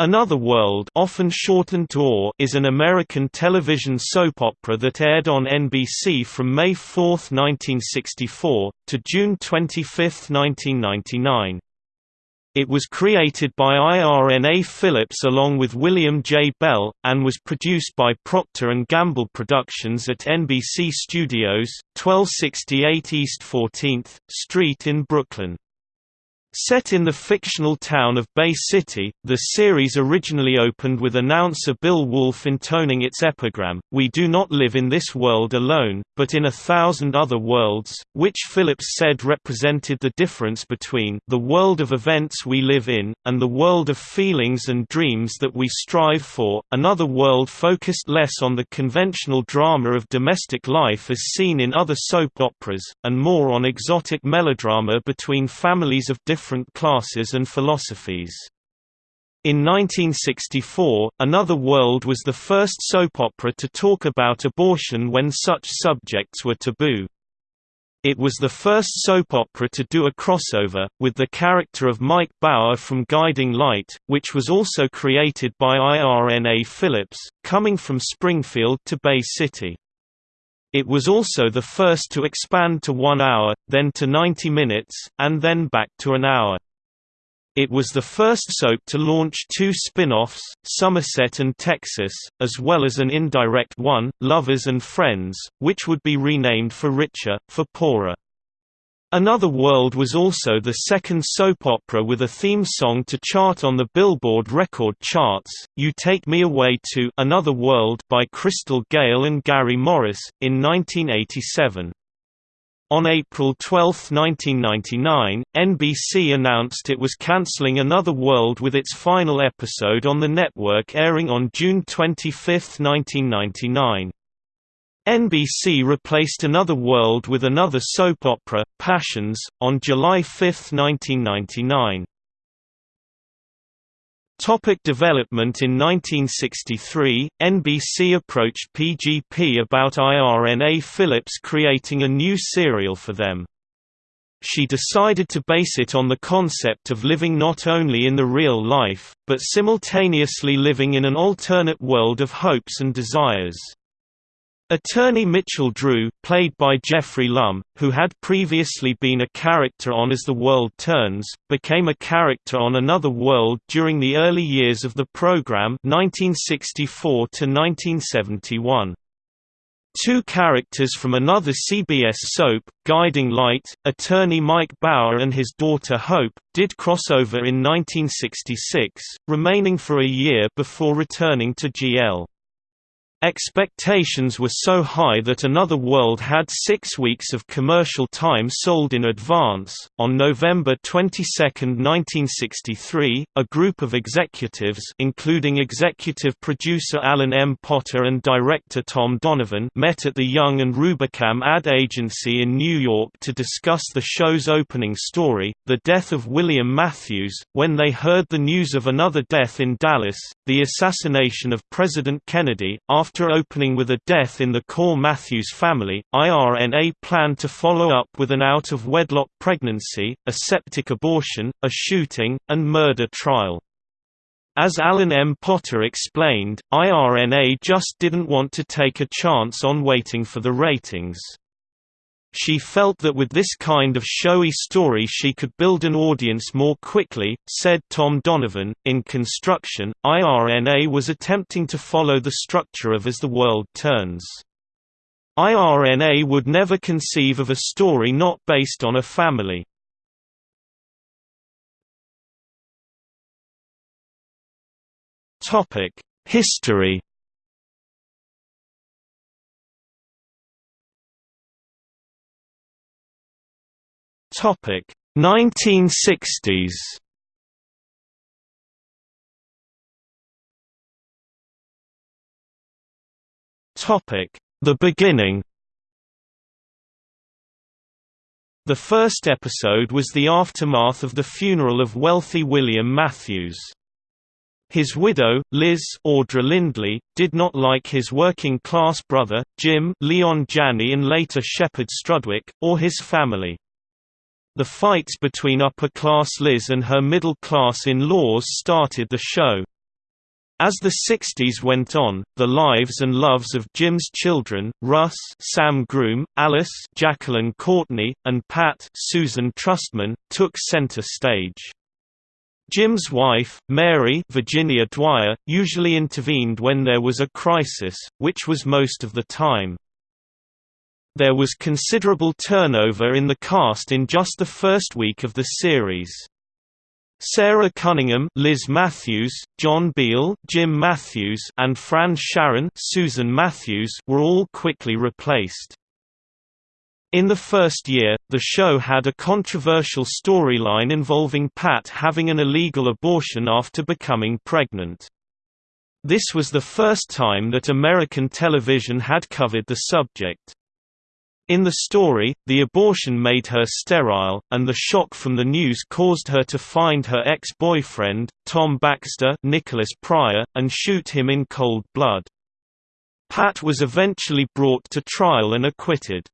Another World often shortened to AW is an American television soap opera that aired on NBC from May 4, 1964, to June 25, 1999. It was created by IRNA Phillips along with William J. Bell, and was produced by Procter & Gamble Productions at NBC Studios, 1268 East 14th Street in Brooklyn. Set in the fictional town of Bay City, the series originally opened with announcer Bill Wolff intoning its epigram, We do not live in this world alone, but in a thousand other worlds, which Phillips said represented the difference between the world of events we live in, and the world of feelings and dreams that we strive for. Another world focused less on the conventional drama of domestic life as seen in other soap operas, and more on exotic melodrama between families of different different classes and philosophies. In 1964, Another World was the first soap opera to talk about abortion when such subjects were taboo. It was the first soap opera to do a crossover, with the character of Mike Bauer from Guiding Light, which was also created by IRNA Phillips, coming from Springfield to Bay City. It was also the first to expand to one hour, then to 90 minutes, and then back to an hour. It was the first soap to launch two spin-offs, Somerset and Texas, as well as an indirect one, Lovers and Friends, which would be renamed for Richer, for Poorer. Another World was also the second soap opera with a theme song to chart on the Billboard record charts, You Take Me Away to Another World by Crystal Gayle and Gary Morris, in 1987. On April 12, 1999, NBC announced it was cancelling Another World with its final episode on the network airing on June 25, 1999. NBC replaced Another World with another soap opera, Passions, on July 5, 1999. Topic development In 1963, NBC approached PGP about IRNA Phillips creating a new serial for them. She decided to base it on the concept of living not only in the real life, but simultaneously living in an alternate world of hopes and desires. Attorney Mitchell Drew, played by Geoffrey Lumb, who had previously been a character on As the World Turns, became a character on Another World during the early years of the program 1964 -1971. Two characters from another CBS soap, Guiding Light, attorney Mike Bauer and his daughter Hope, did crossover in 1966, remaining for a year before returning to GL. Expectations were so high that Another World had six weeks of commercial time sold in advance. On November 22, 1963, a group of executives, including executive producer Alan M. Potter and director Tom Donovan, met at the Young and Rubicam ad agency in New York to discuss the show's opening story, the death of William Matthews. When they heard the news of another death in Dallas, the assassination of President Kennedy, after after opening with a death in the Core Matthews family, IRNA planned to follow up with an out-of-wedlock pregnancy, a septic abortion, a shooting, and murder trial. As Alan M. Potter explained, IRNA just didn't want to take a chance on waiting for the ratings. She felt that with this kind of showy story she could build an audience more quickly, said Tom Donovan. In construction, IRNA was attempting to follow the structure of As the World Turns. IRNA would never conceive of a story not based on a family. History Topic 1960s. Topic The beginning. The first episode was the aftermath of the funeral of wealthy William Matthews. His widow, Liz Audra Lindley, did not like his working-class brother, Jim Leon Janney and later Shepherd Strudwick, or his family. The fights between upper-class Liz and her middle-class in-laws started the show. As the 60s went on, the lives and loves of Jim's children, Russ Sam Groom, Alice Jacqueline Courtney, and Pat Susan Trustman, took center stage. Jim's wife, Mary Virginia Dwyer, usually intervened when there was a crisis, which was most of the time. There was considerable turnover in the cast in just the first week of the series. Sarah Cunningham, Liz Matthews, John Beale, Jim Matthews, and Fran Sharon, Susan Matthews were all quickly replaced. In the first year, the show had a controversial storyline involving Pat having an illegal abortion after becoming pregnant. This was the first time that American television had covered the subject. In the story, the abortion made her sterile, and the shock from the news caused her to find her ex-boyfriend, Tom Baxter Nicholas Pryor, and shoot him in cold blood. Pat was eventually brought to trial and acquitted.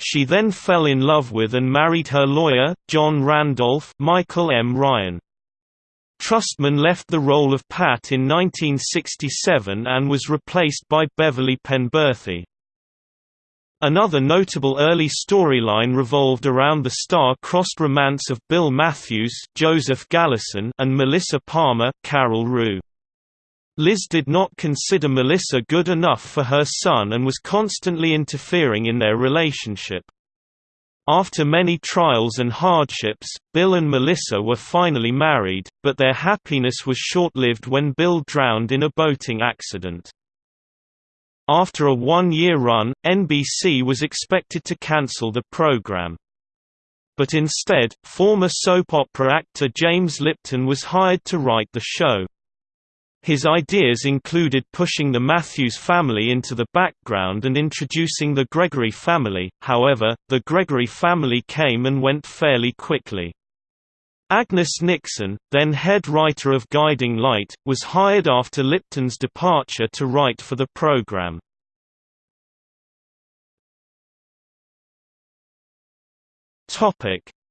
She then fell in love with and married her lawyer, John Randolph Michael M. Ryan. Trustman left the role of Pat in 1967 and was replaced by Beverly Penberthy. Another notable early storyline revolved around the star-crossed romance of Bill Matthews Joseph Gallison and Melissa Palmer Carol Roux. Liz did not consider Melissa good enough for her son and was constantly interfering in their relationship. After many trials and hardships, Bill and Melissa were finally married, but their happiness was short-lived when Bill drowned in a boating accident. After a one-year run, NBC was expected to cancel the program. But instead, former soap opera actor James Lipton was hired to write the show. His ideas included pushing the Matthews family into the background and introducing the Gregory family, however, the Gregory family came and went fairly quickly. Agnes Nixon, then head writer of Guiding Light, was hired after Lipton's departure to write for the program.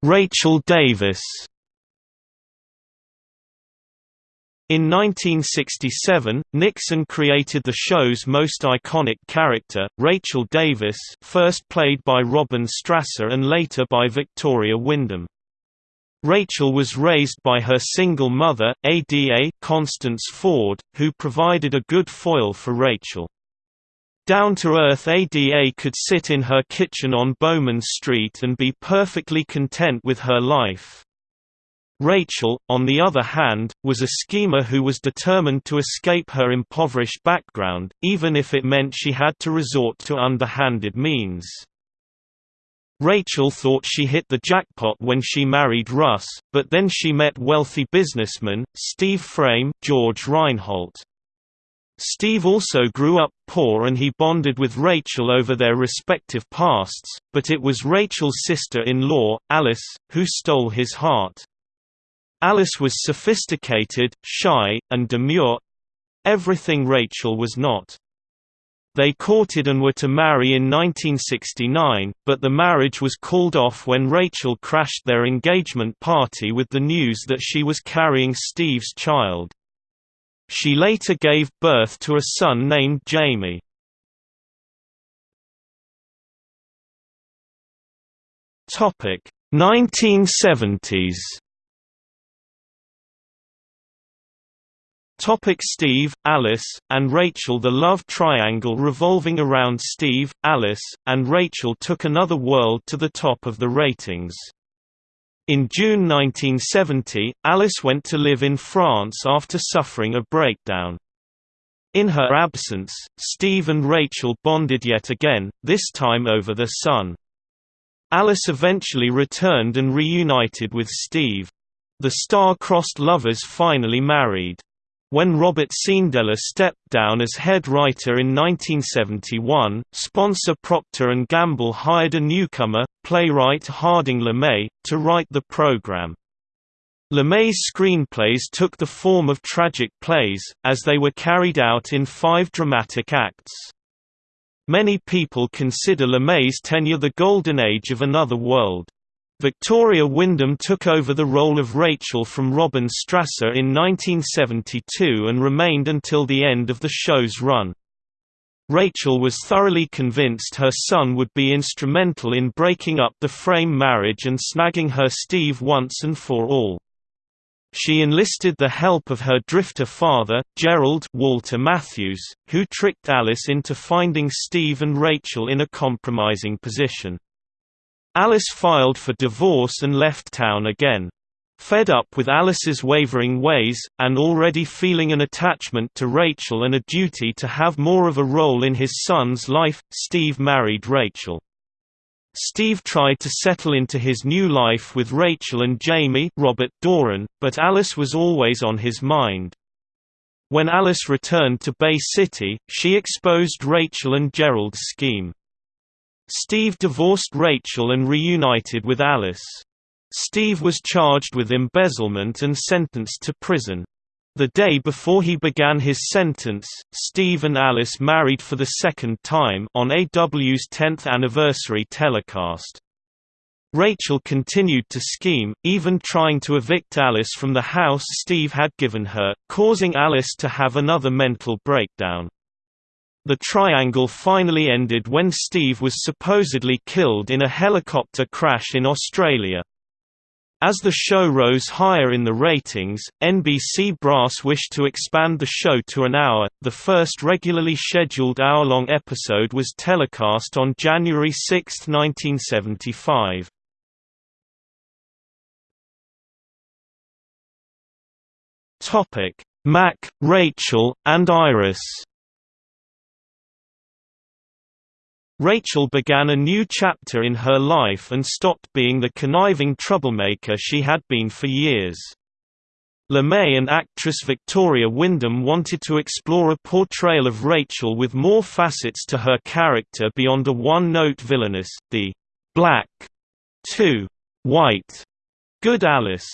Rachel Davis In 1967, Nixon created the show's most iconic character, Rachel Davis first played by Robin Strasser and later by Victoria Wyndham. Rachel was raised by her single mother, Ada Constance Ford, who provided a good foil for Rachel. Down-to-earth Ada could sit in her kitchen on Bowman Street and be perfectly content with her life. Rachel, on the other hand, was a schemer who was determined to escape her impoverished background, even if it meant she had to resort to underhanded means. Rachel thought she hit the jackpot when she married Russ, but then she met wealthy businessman, Steve Frame George Reinholt. Steve also grew up poor and he bonded with Rachel over their respective pasts, but it was Rachel's sister-in-law, Alice, who stole his heart. Alice was sophisticated, shy, and demure—everything Rachel was not. They courted and were to marry in 1969, but the marriage was called off when Rachel crashed their engagement party with the news that she was carrying Steve's child. She later gave birth to a son named Jamie. Topic 1970s Topic Steve, Alice, and Rachel The love triangle revolving around Steve, Alice, and Rachel took another world to the top of the ratings. In June 1970, Alice went to live in France after suffering a breakdown. In her absence, Steve and Rachel bonded yet again, this time over their son. Alice eventually returned and reunited with Steve. The star-crossed lovers finally married. When Robert Cenedella stepped down as head writer in 1971, sponsor Procter & Gamble hired a newcomer, playwright Harding LeMay, to write the program. LeMay's screenplays took the form of tragic plays, as they were carried out in five dramatic acts. Many people consider LeMay's tenure the golden age of Another World. Victoria Wyndham took over the role of Rachel from Robin Strasser in 1972 and remained until the end of the show's run. Rachel was thoroughly convinced her son would be instrumental in breaking up the frame marriage and snagging her Steve once and for all. She enlisted the help of her drifter father, Gerald Walter Matthews, who tricked Alice into finding Steve and Rachel in a compromising position. Alice filed for divorce and left town again. Fed up with Alice's wavering ways, and already feeling an attachment to Rachel and a duty to have more of a role in his son's life, Steve married Rachel. Steve tried to settle into his new life with Rachel and Jamie Robert Doran, but Alice was always on his mind. When Alice returned to Bay City, she exposed Rachel and Gerald's scheme. Steve divorced Rachel and reunited with Alice. Steve was charged with embezzlement and sentenced to prison. The day before he began his sentence, Steve and Alice married for the second time on AW's 10th anniversary telecast. Rachel continued to scheme, even trying to evict Alice from the house Steve had given her, causing Alice to have another mental breakdown. The triangle finally ended when Steve was supposedly killed in a helicopter crash in Australia. As the show rose higher in the ratings, NBC brass wished to expand the show to an hour. The first regularly scheduled hour long episode was telecast on January 6, 1975. Topic: Mac, Rachel, and Iris. Rachel began a new chapter in her life and stopped being the conniving troublemaker she had been for years. LeMay and actress Victoria Wyndham wanted to explore a portrayal of Rachel with more facets to her character beyond a one-note villainess, the black to white good Alice.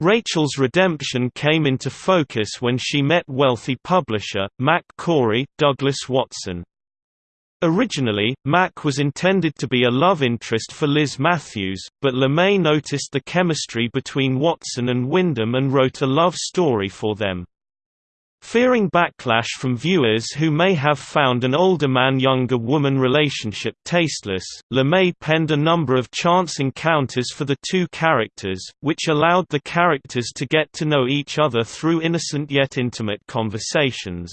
Rachel's redemption came into focus when she met wealthy publisher, Mac Corey, Douglas Watson. Originally, Mac was intended to be a love interest for Liz Matthews, but LeMay noticed the chemistry between Watson and Wyndham and wrote a love story for them. Fearing backlash from viewers who may have found an older man-younger woman relationship tasteless, LeMay penned a number of chance encounters for the two characters, which allowed the characters to get to know each other through innocent yet intimate conversations.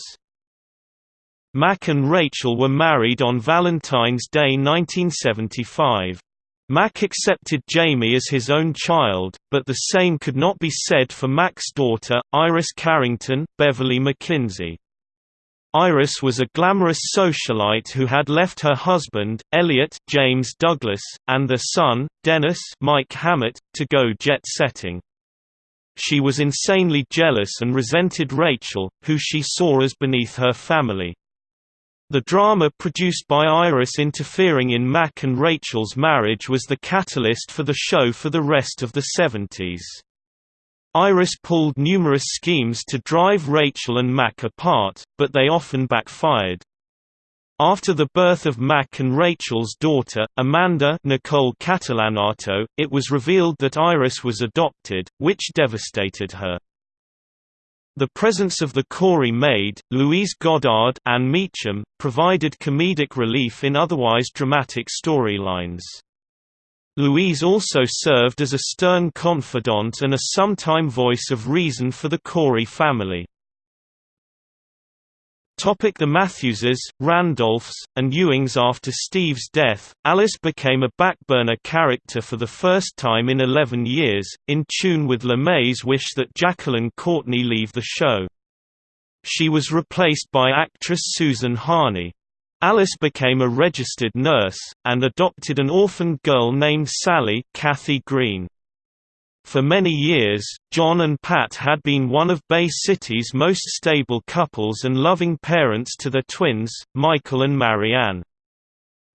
Mac and Rachel were married on Valentine's Day 1975. Mac accepted Jamie as his own child, but the same could not be said for Mac's daughter, Iris Carrington, Beverly McKinsey. Iris was a glamorous socialite who had left her husband, Elliot James Douglas, and their son, Dennis Mike Hammett, to go jet-setting. She was insanely jealous and resented Rachel, who she saw as beneath her family. The drama produced by Iris interfering in Mac and Rachel's marriage was the catalyst for the show for the rest of the 70s. Iris pulled numerous schemes to drive Rachel and Mac apart, but they often backfired. After the birth of Mac and Rachel's daughter, Amanda Nicole Catalanotto, it was revealed that Iris was adopted, which devastated her. The presence of the Corey maid, Louise Goddard Anne Meacham, provided comedic relief in otherwise dramatic storylines. Louise also served as a stern confidant and a sometime voice of reason for the Corey family. Topic the Matthewses, Randolphs, and Ewings After Steve's death, Alice became a backburner character for the first time in 11 years, in tune with LeMay's wish that Jacqueline Courtney leave the show. She was replaced by actress Susan Harney. Alice became a registered nurse, and adopted an orphaned girl named Sally Kathy Green. For many years, John and Pat had been one of Bay City's most stable couples and loving parents to their twins, Michael and Marianne.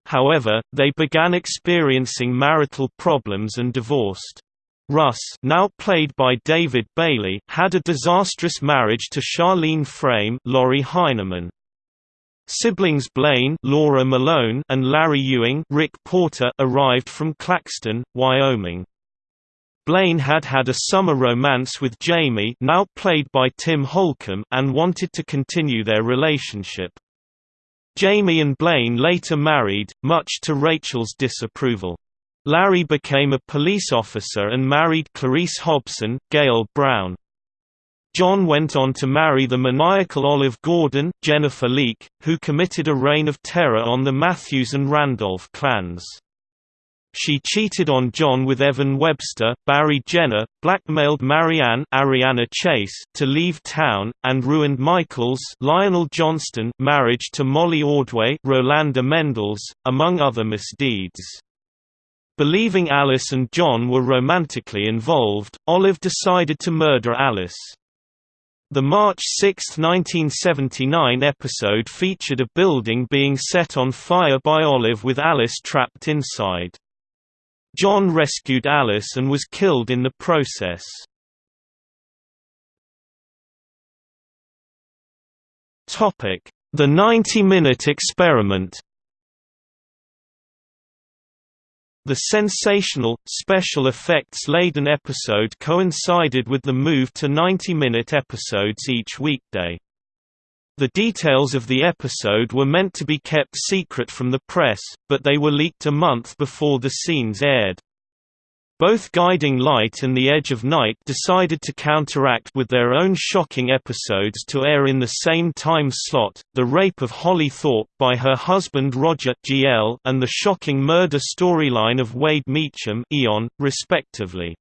However, they began experiencing marital problems and divorced. Russ now played by David Bailey had a disastrous marriage to Charlene Frame Laurie Heineman. Siblings Blaine Laura Malone and Larry Ewing Rick Porter arrived from Claxton, Wyoming. Blaine had had a summer romance with Jamie now played by Tim Holcomb and wanted to continue their relationship. Jamie and Blaine later married, much to Rachel's disapproval. Larry became a police officer and married Clarice Hobson, Gail Brown. John went on to marry the maniacal Olive Gordon, Jennifer Leake, who committed a reign of terror on the Matthews and Randolph clans. She cheated on John with Evan Webster, Barry Jenner, blackmailed Marianne Ariana Chase to leave town, and ruined Michael's Lionel Johnston marriage to Molly Ordway Rolanda Mendels, among other misdeeds. Believing Alice and John were romantically involved, Olive decided to murder Alice. The March 6, 1979 episode featured a building being set on fire by Olive with Alice trapped inside. John rescued Alice and was killed in the process. Topic: The 90-minute experiment The sensational, special effects-laden episode coincided with the move to 90-minute episodes each weekday. The details of the episode were meant to be kept secret from the press, but they were leaked a month before the scenes aired. Both Guiding Light and The Edge of Night decided to counteract with their own shocking episodes to air in the same time slot, The Rape of Holly Thorpe by her husband Roger GL and the shocking murder storyline of Wade Meacham Eon, respectively.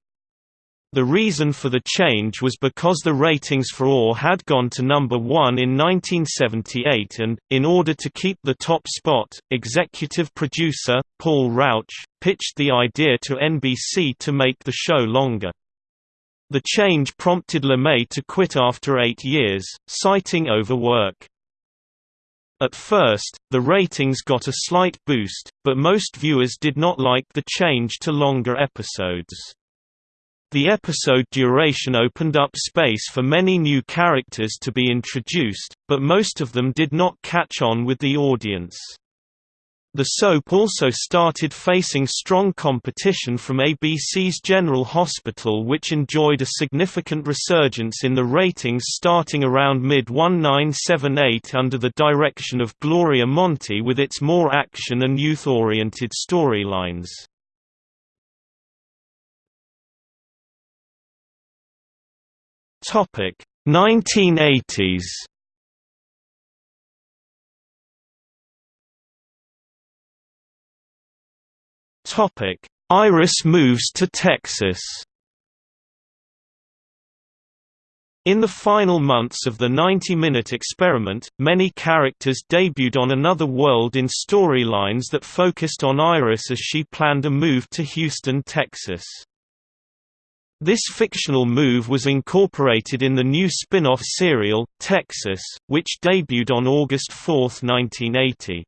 The reason for the change was because the ratings for AW had gone to number one in 1978 and, in order to keep the top spot, executive producer, Paul Rauch, pitched the idea to NBC to make the show longer. The change prompted LeMay to quit after eight years, citing overwork. At first, the ratings got a slight boost, but most viewers did not like the change to longer episodes. The episode duration opened up space for many new characters to be introduced, but most of them did not catch on with the audience. The soap also started facing strong competition from ABC's General Hospital which enjoyed a significant resurgence in the ratings starting around mid-1978 under the direction of Gloria Monty with its more action and youth-oriented storylines. Topic 1980s. Topic Iris moves to Texas. In the final months of the 90-minute experiment, many characters debuted on Another World in storylines that focused on Iris as she planned a move to Houston, Texas. This fictional move was incorporated in the new spin-off serial, Texas, which debuted on August 4, 1980.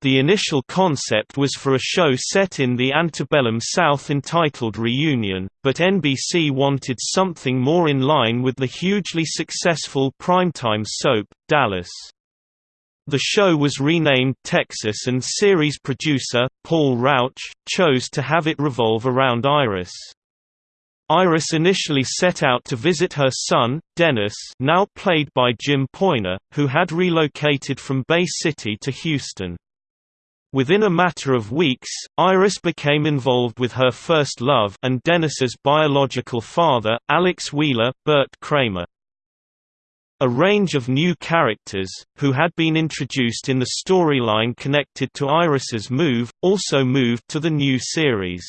The initial concept was for a show set in the antebellum South entitled Reunion, but NBC wanted something more in line with the hugely successful primetime soap, Dallas. The show was renamed Texas and series producer, Paul Rauch, chose to have it revolve around Iris. Iris initially set out to visit her son, Dennis now played by Jim Poyner, who had relocated from Bay City to Houston. Within a matter of weeks, Iris became involved with her first love and Dennis's biological father, Alex Wheeler, Bert Kramer. A range of new characters, who had been introduced in the storyline connected to Iris's move, also moved to the new series.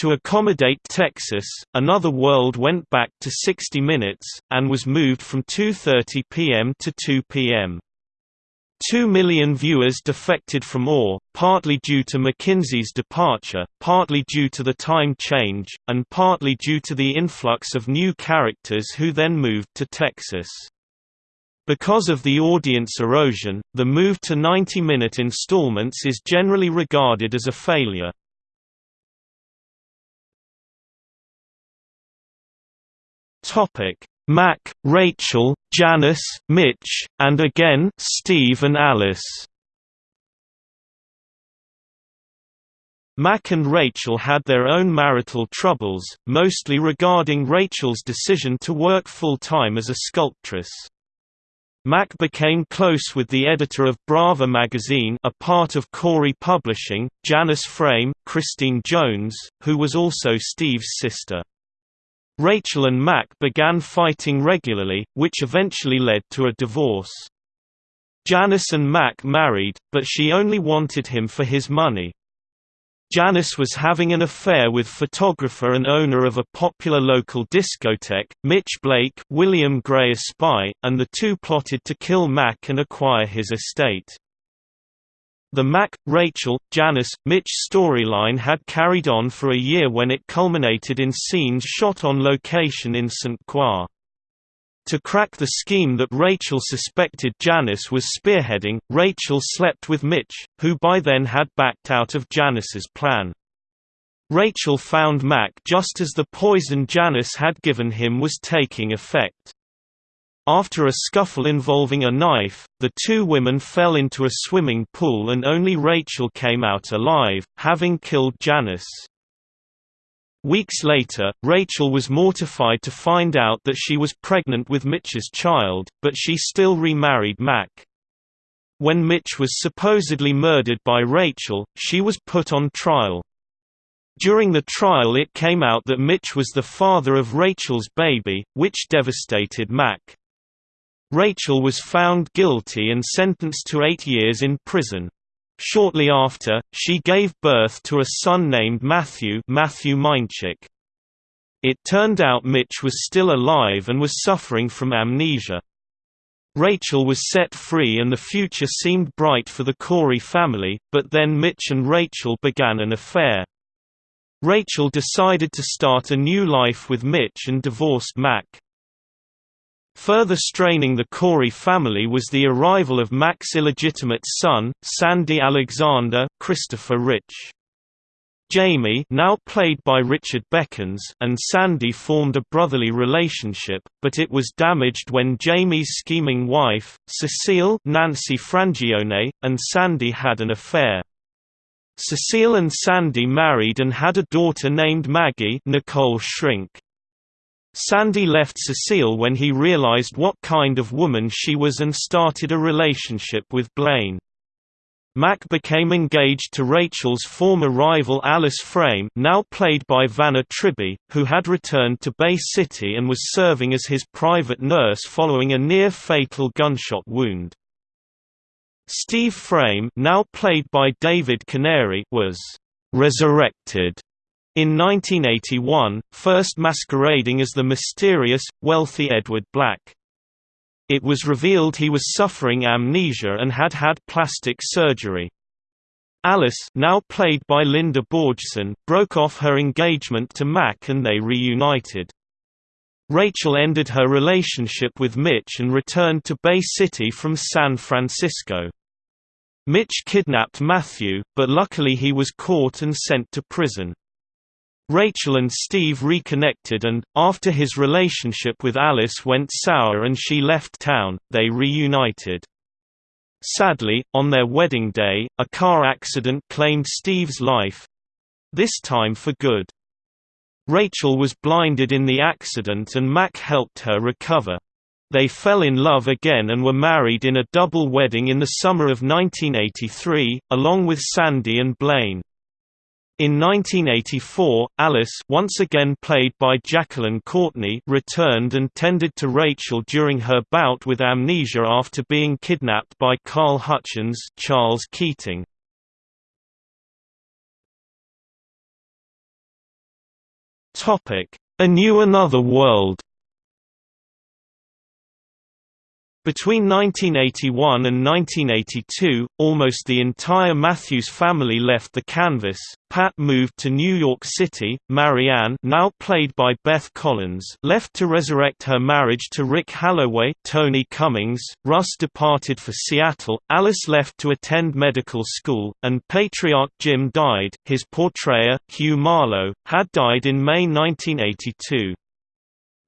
To accommodate Texas, Another World went back to 60 minutes, and was moved from 2.30 p.m. to 2 p.m. Two million viewers defected from AW, partly due to McKinsey's departure, partly due to the time change, and partly due to the influx of new characters who then moved to Texas. Because of the audience erosion, the move to 90-minute installments is generally regarded as a failure. Topic Mac, Rachel, Janice, Mitch, and again Steve and Alice. Mac and Rachel had their own marital troubles, mostly regarding Rachel's decision to work full-time as a sculptress. Mac became close with the editor of Brava magazine a part of Corey Publishing, Janice Frame, Christine Jones, who was also Steve's sister. Rachel and Mac began fighting regularly, which eventually led to a divorce. Janice and Mac married, but she only wanted him for his money. Janice was having an affair with photographer and owner of a popular local discotheque, Mitch Blake William Gray Espy, and the two plotted to kill Mac and acquire his estate. The Mac, Rachel, Janice, Mitch storyline had carried on for a year when it culminated in scenes shot on location in St. Croix. To crack the scheme that Rachel suspected Janice was spearheading, Rachel slept with Mitch, who by then had backed out of Janice's plan. Rachel found Mac just as the poison Janice had given him was taking effect. After a scuffle involving a knife, the two women fell into a swimming pool and only Rachel came out alive, having killed Janice. Weeks later, Rachel was mortified to find out that she was pregnant with Mitch's child, but she still remarried Mac. When Mitch was supposedly murdered by Rachel, she was put on trial. During the trial it came out that Mitch was the father of Rachel's baby, which devastated Mac. Rachel was found guilty and sentenced to eight years in prison. Shortly after, she gave birth to a son named Matthew Matthew Meinchik. It turned out Mitch was still alive and was suffering from amnesia. Rachel was set free and the future seemed bright for the Corey family, but then Mitch and Rachel began an affair. Rachel decided to start a new life with Mitch and divorced Mac. Further straining the Corey family was the arrival of Mac's illegitimate son, Sandy Alexander Christopher Rich. Jamie now played by Richard Bekins and Sandy formed a brotherly relationship, but it was damaged when Jamie's scheming wife, Cecile Nancy Frangione, and Sandy had an affair. Cecile and Sandy married and had a daughter named Maggie Nicole Shrink. Sandy left Cecile when he realized what kind of woman she was and started a relationship with Blaine. Mac became engaged to Rachel's former rival Alice Frame now played by Vana Tribbey, who had returned to Bay City and was serving as his private nurse following a near-fatal gunshot wound. Steve Frame now played by David Canary was «resurrected» In 1981, first masquerading as the mysterious, wealthy Edward Black. It was revealed he was suffering amnesia and had had plastic surgery. Alice now played by Linda Borgeson, broke off her engagement to Mac and they reunited. Rachel ended her relationship with Mitch and returned to Bay City from San Francisco. Mitch kidnapped Matthew, but luckily he was caught and sent to prison. Rachel and Steve reconnected and, after his relationship with Alice went sour and she left town, they reunited. Sadly, on their wedding day, a car accident claimed Steve's life—this time for good. Rachel was blinded in the accident and Mac helped her recover. They fell in love again and were married in a double wedding in the summer of 1983, along with Sandy and Blaine. In 1984, Alice once again played by Jacqueline Courtney returned and tended to Rachel during her bout with amnesia after being kidnapped by Carl Hutchins Charles Keating. A New Another World Between 1981 and 1982, almost the entire Matthews family left the canvas. Pat moved to New York City. Marianne, now played by Beth Collins, left to resurrect her marriage to Rick Halloway. Tony Cummings, Russ departed for Seattle. Alice left to attend medical school, and patriarch Jim died. His portrayer, Hugh Marlowe, had died in May 1982.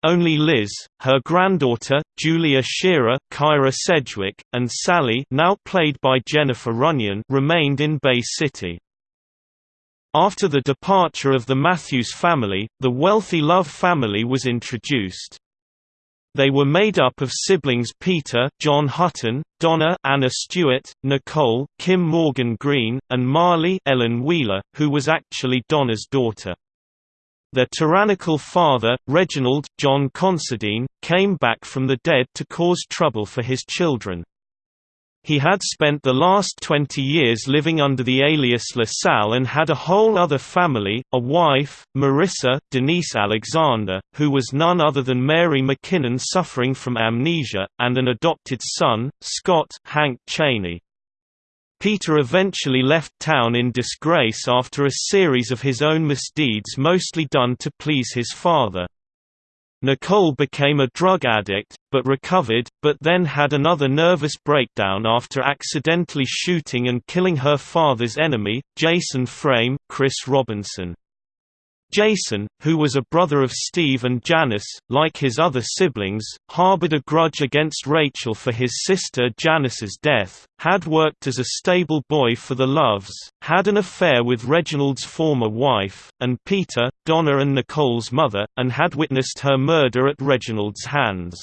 Only Liz, her granddaughter, Julia Shearer, Kyra Sedgwick, and Sally now played by Jennifer Runyon remained in Bay City. After the departure of the Matthews family, the wealthy Love family was introduced. They were made up of siblings Peter John Hutton, Donna Anna Stuart, Nicole Kim Morgan Green, and Marley Ellen Wheeler, who was actually Donna's daughter. Their tyrannical father, Reginald John Considine, came back from the dead to cause trouble for his children. He had spent the last 20 years living under the alias LaSalle and had a whole other family, a wife, Marissa, Denise Alexander, who was none other than Mary McKinnon suffering from amnesia, and an adopted son, Scott Hank Cheney. Peter eventually left town in disgrace after a series of his own misdeeds mostly done to please his father. Nicole became a drug addict, but recovered, but then had another nervous breakdown after accidentally shooting and killing her father's enemy, Jason Frame Chris Robinson. Jason, who was a brother of Steve and Janice, like his other siblings, harbored a grudge against Rachel for his sister Janice's death, had worked as a stable boy for the Loves, had an affair with Reginald's former wife, and Peter, Donna and Nicole's mother, and had witnessed her murder at Reginald's hands.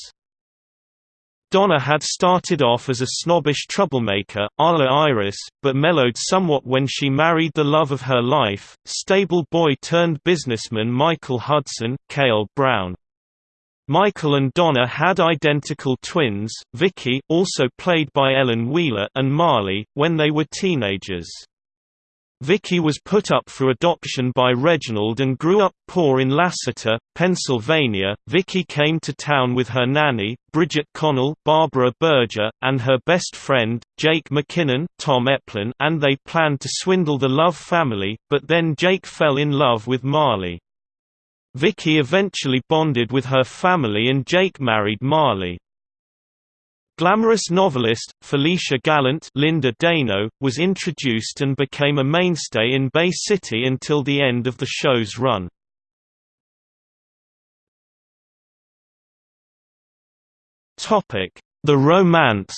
Donna had started off as a snobbish troublemaker, a la Iris, but mellowed somewhat when she married the love of her life, stable boy-turned-businessman Michael Hudson, Kale Browne. Michael and Donna had identical twins, Vicky also played by Ellen Wheeler and Marley, when they were teenagers. Vicky was put up for adoption by Reginald and grew up poor in Lassiter, Pennsylvania. Vicky came to town with her nanny, Bridget Connell, Barbara Berger, and her best friend, Jake McKinnon, Tom Eplin, and they planned to swindle the Love family, but then Jake fell in love with Marley. Vicky eventually bonded with her family and Jake married Marley. Glamorous novelist, Felicia Gallant Linda Dano, was introduced and became a mainstay in Bay City until the end of the show's run. The romance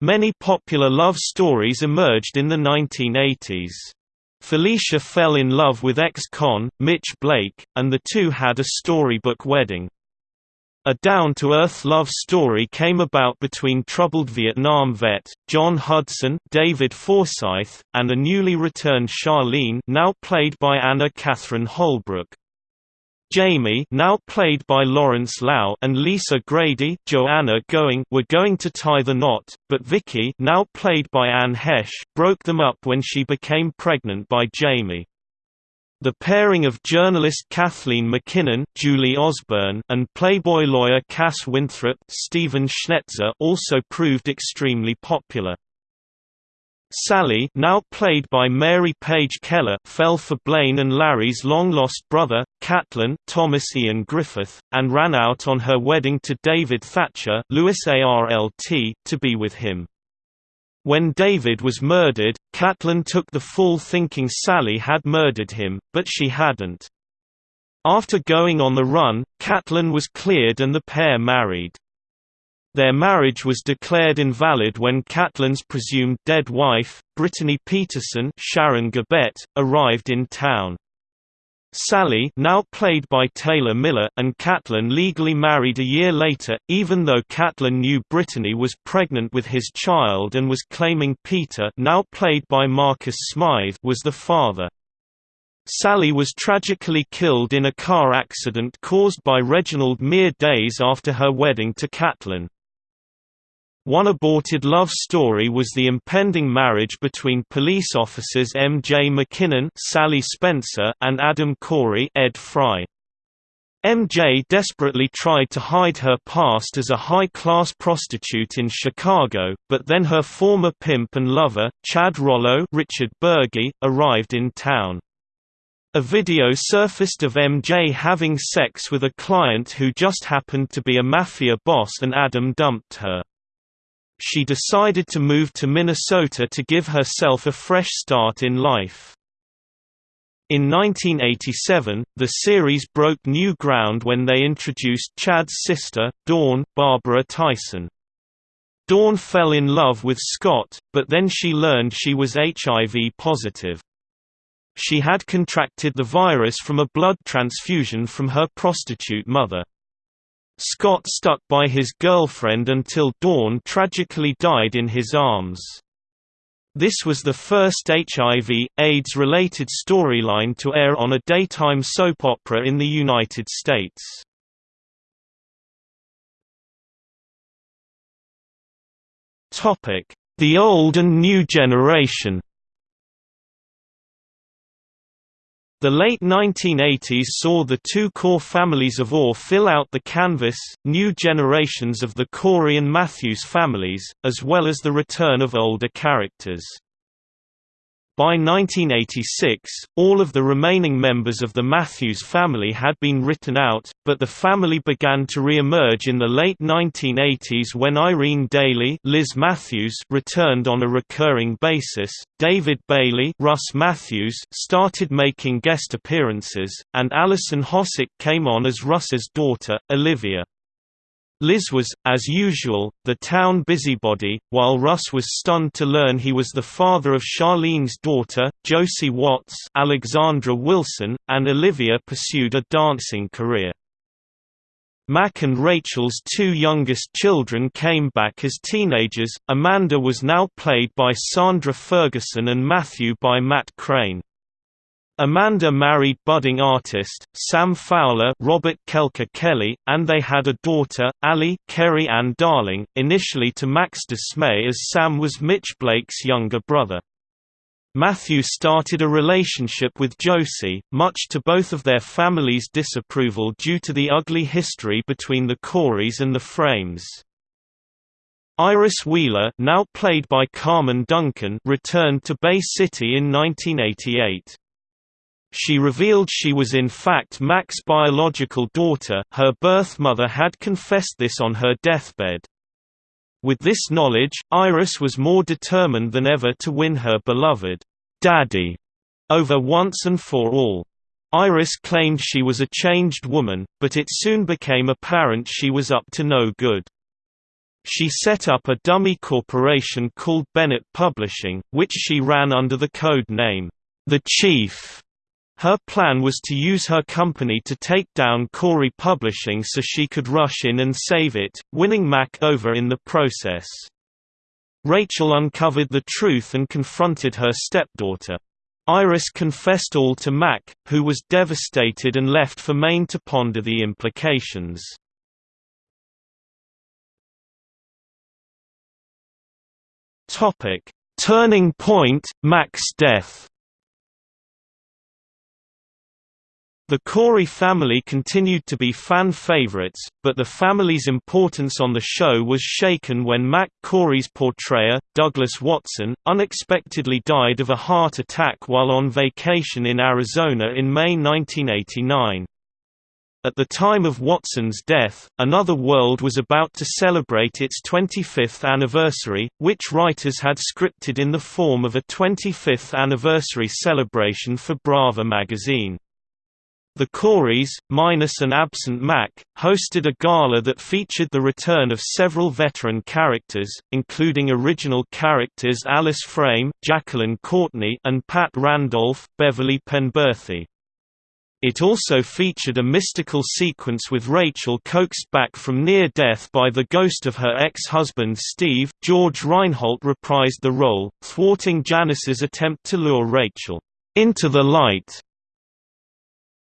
Many popular love stories emerged in the 1980s. Felicia fell in love with ex-con, Mitch Blake, and the two had a storybook wedding. A down-to-earth love story came about between troubled Vietnam vet, John Hudson David Forsyth, and a newly returned Charlene now played by Anna Catherine Holbrook. Jamie now played by Lawrence Lau and Lisa Grady Joanna Going were going to tie the knot, but Vicky now played by Anne Heche broke them up when she became pregnant by Jamie. The pairing of journalist Kathleen McKinnon Julie Osborne and Playboy lawyer Cass Winthrop Stephen Schnetzer also proved extremely popular. Sally now played by Mary Page Keller fell for Blaine and Larry's long-lost brother, Catlin Thomas Ian Griffith, and ran out on her wedding to David Thatcher Lewis Arlt, to be with him. When David was murdered, Catlin took the fall thinking Sally had murdered him, but she hadn't. After going on the run, Catlin was cleared and the pair married. Their marriage was declared invalid when Catlin's presumed dead wife, Brittany Peterson Sharon Gabet, arrived in town. Sally now played by Taylor Miller and Catlin legally married a year later, even though Catlin knew Brittany was pregnant with his child and was claiming Peter now played by Marcus Smythe was the father. Sally was tragically killed in a car accident caused by Reginald mere days after her wedding to Catlin. One aborted love story was the impending marriage between police officers M. J. McKinnon Sally Spencer and Adam Corey Ed Fry. MJ desperately tried to hide her past as a high-class prostitute in Chicago, but then her former pimp and lover, Chad Rollo Richard Burgi, arrived in town. A video surfaced of MJ having sex with a client who just happened to be a mafia boss and Adam dumped her she decided to move to Minnesota to give herself a fresh start in life. In 1987, the series broke new ground when they introduced Chad's sister, Dawn, Barbara Tyson. Dawn fell in love with Scott, but then she learned she was HIV positive. She had contracted the virus from a blood transfusion from her prostitute mother. Scott stuck by his girlfriend until Dawn tragically died in his arms. This was the first HIV, AIDS-related storyline to air on a daytime soap opera in the United States. The old and new generation The late 1980s saw the two core families of AW fill out the canvas, new generations of the Corey and Matthews families, as well as the return of older characters. By 1986, all of the remaining members of the Matthews family had been written out, but the family began to re-emerge in the late 1980s when Irene Dailey Liz Matthews returned on a recurring basis, David Bailey Russ Matthews started making guest appearances, and Alison Hossack came on as Russ's daughter, Olivia. Liz was, as usual, the town busybody, while Russ was stunned to learn he was the father of Charlene's daughter, Josie Watts Alexandra Wilson, and Olivia pursued a dancing career. Mac and Rachel's two youngest children came back as teenagers, Amanda was now played by Sandra Ferguson and Matthew by Matt Crane. Amanda married budding artist, Sam Fowler Robert Kelker Kelly, and they had a daughter, Ali Kerry Ann Darling, initially to Mac's dismay as Sam was Mitch Blake's younger brother. Matthew started a relationship with Josie, much to both of their families' disapproval due to the ugly history between the Coreys and the Frames. Iris Wheeler now played by Carmen Duncan returned to Bay City in 1988. She revealed she was in fact Mac's biological daughter her birth mother had confessed this on her deathbed. With this knowledge, Iris was more determined than ever to win her beloved, "'Daddy' over once and for all. Iris claimed she was a changed woman, but it soon became apparent she was up to no good. She set up a dummy corporation called Bennett Publishing, which she ran under the code name, The Chief. Her plan was to use her company to take down Corey Publishing so she could rush in and save it, winning Mac over in the process. Rachel uncovered the truth and confronted her stepdaughter. Iris confessed all to Mac, who was devastated and left for Maine to ponder the implications. Turning point, Mac's death The Corey family continued to be fan favorites, but the family's importance on the show was shaken when Mac Corey's portrayer, Douglas Watson, unexpectedly died of a heart attack while on vacation in Arizona in May 1989. At the time of Watson's death, Another World was about to celebrate its 25th anniversary, which writers had scripted in the form of a 25th anniversary celebration for Brava magazine. The Coreys, minus an absent Mac, hosted a gala that featured the return of several veteran characters, including original characters Alice Frame, Jacqueline Courtney, and Pat Randolph, Beverly Penberthy. It also featured a mystical sequence with Rachel coaxed back from near death by the ghost of her ex-husband Steve. George Reinholt reprised the role, thwarting Janice's attempt to lure Rachel into the light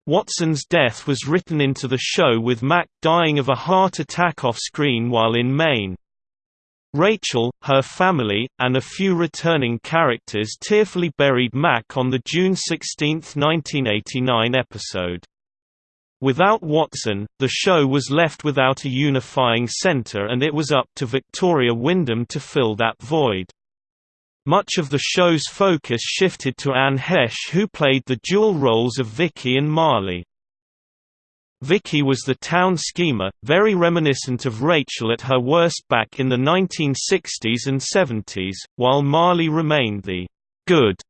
Watson's death was written into the show with Mac dying of a heart attack off-screen while in Maine. Rachel, her family, and a few returning characters tearfully buried Mac on the June 16, 1989 episode. Without Watson, the show was left without a unifying center and it was up to Victoria Wyndham to fill that void. Much of the show's focus shifted to Anne Heche who played the dual roles of Vicky and Marley. Vicky was the town schemer, very reminiscent of Rachel at her worst back in the 1960s and 70s, while Marley remained the «good»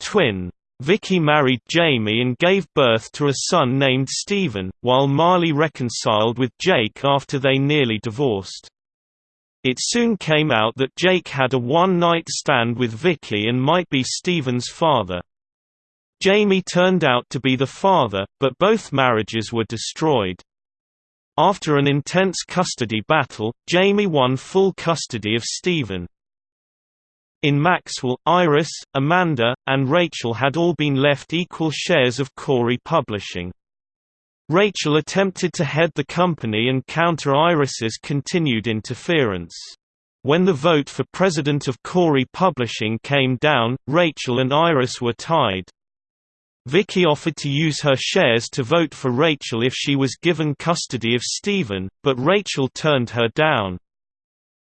twin. Vicky married Jamie and gave birth to a son named Stephen, while Marley reconciled with Jake after they nearly divorced. It soon came out that Jake had a one-night stand with Vicky and might be Stephen's father. Jamie turned out to be the father, but both marriages were destroyed. After an intense custody battle, Jamie won full custody of Stephen. In Maxwell, Iris, Amanda, and Rachel had all been left equal shares of Corey Publishing. Rachel attempted to head the company and counter Iris's continued interference. When the vote for president of Corey Publishing came down, Rachel and Iris were tied. Vicky offered to use her shares to vote for Rachel if she was given custody of Stephen, but Rachel turned her down.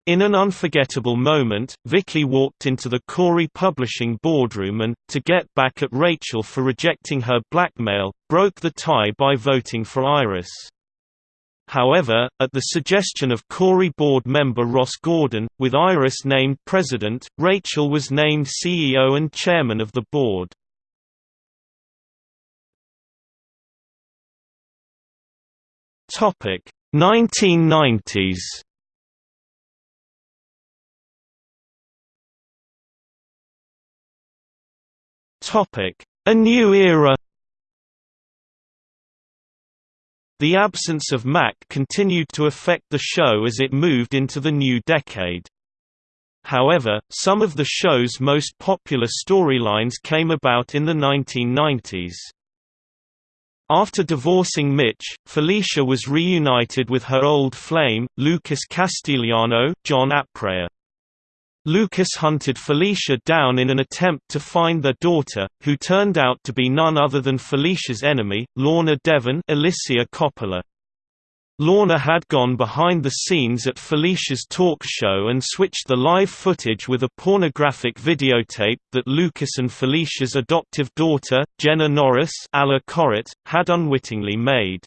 In an unforgettable moment, Vicky walked into the Corey Publishing boardroom and, to get back at Rachel for rejecting her blackmail, broke the tie by voting for Iris. However, at the suggestion of Corey board member Ross Gordon, with Iris named president, Rachel was named CEO and chairman of the board. Topic: 1990s. A new era The absence of Mac continued to affect the show as it moved into the new decade. However, some of the show's most popular storylines came about in the 1990s. After divorcing Mitch, Felicia was reunited with her old flame, Lucas Castellano, John Aprea. Lucas hunted Felicia down in an attempt to find their daughter, who turned out to be none other than Felicia's enemy, Lorna Devon Alicia Coppola. Lorna had gone behind the scenes at Felicia's talk show and switched the live footage with a pornographic videotape that Lucas and Felicia's adoptive daughter, Jenna Norris had unwittingly made.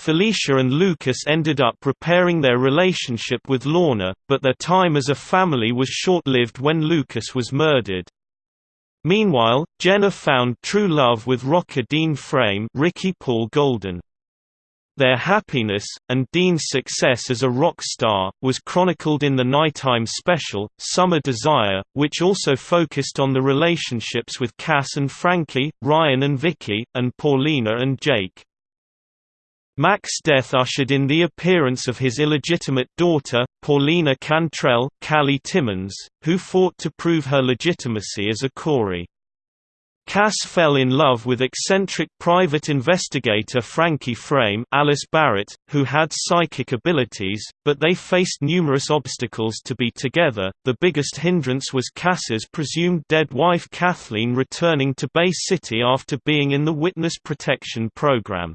Felicia and Lucas ended up repairing their relationship with Lorna, but their time as a family was short-lived when Lucas was murdered. Meanwhile, Jenna found true love with rocker Dean Frame Ricky Paul Golden. Their happiness, and Dean's success as a rock star, was chronicled in the nighttime special, Summer Desire, which also focused on the relationships with Cass and Frankie, Ryan and Vicky, and Paulina and Jake. Mac's death ushered in the appearance of his illegitimate daughter, Paulina Cantrell Callie Timmons, who fought to prove her legitimacy as a Corey. Cass fell in love with eccentric private investigator Frankie Frame Alice Barrett, who had psychic abilities, but they faced numerous obstacles to be together. The biggest hindrance was Cass's presumed dead wife Kathleen returning to Bay City after being in the Witness Protection Program.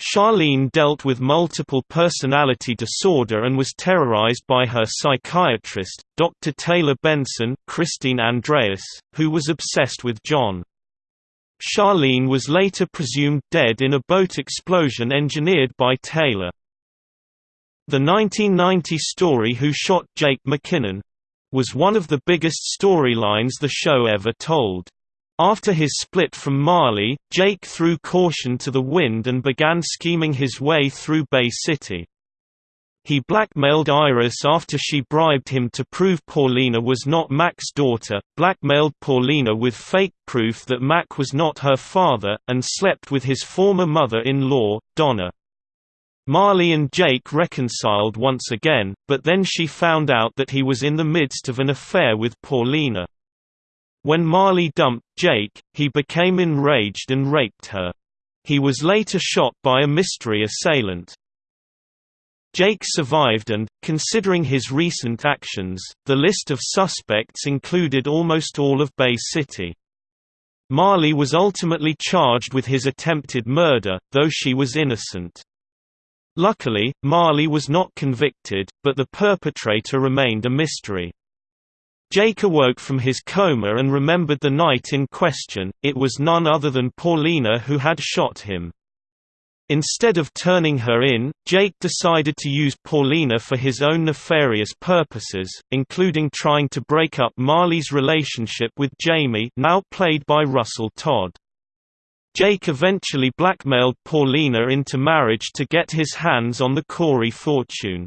Charlene dealt with multiple personality disorder and was terrorized by her psychiatrist, Dr. Taylor Benson Christine Andreas, who was obsessed with John. Charlene was later presumed dead in a boat explosion engineered by Taylor. The 1990 story Who Shot Jake McKinnon? was one of the biggest storylines the show ever told. After his split from Marley, Jake threw caution to the wind and began scheming his way through Bay City. He blackmailed Iris after she bribed him to prove Paulina was not Mac's daughter, blackmailed Paulina with fake proof that Mac was not her father, and slept with his former mother-in-law, Donna. Marley and Jake reconciled once again, but then she found out that he was in the midst of an affair with Paulina. When Marley dumped Jake, he became enraged and raped her. He was later shot by a mystery assailant. Jake survived and, considering his recent actions, the list of suspects included almost all of Bay City. Marley was ultimately charged with his attempted murder, though she was innocent. Luckily, Marley was not convicted, but the perpetrator remained a mystery. Jake awoke from his coma and remembered the night in question, it was none other than Paulina who had shot him. Instead of turning her in, Jake decided to use Paulina for his own nefarious purposes, including trying to break up Marley's relationship with Jamie now played by Russell Todd. Jake eventually blackmailed Paulina into marriage to get his hands on the Corey fortune.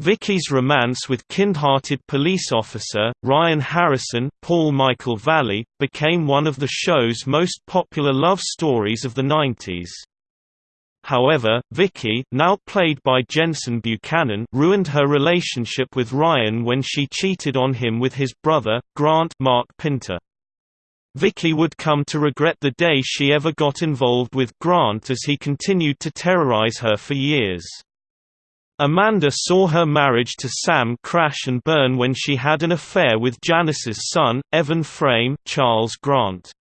Vicky's romance with kind-hearted police officer, Ryan Harrison Paul Michael Valley, became one of the show's most popular love stories of the 90s. However, Vicky now played by Jensen Buchanan ruined her relationship with Ryan when she cheated on him with his brother, Grant Mark Pinter. Vicky would come to regret the day she ever got involved with Grant as he continued to terrorize her for years. Amanda saw her marriage to Sam crash and burn when she had an affair with Janice's son, Evan Frame Charles Grant.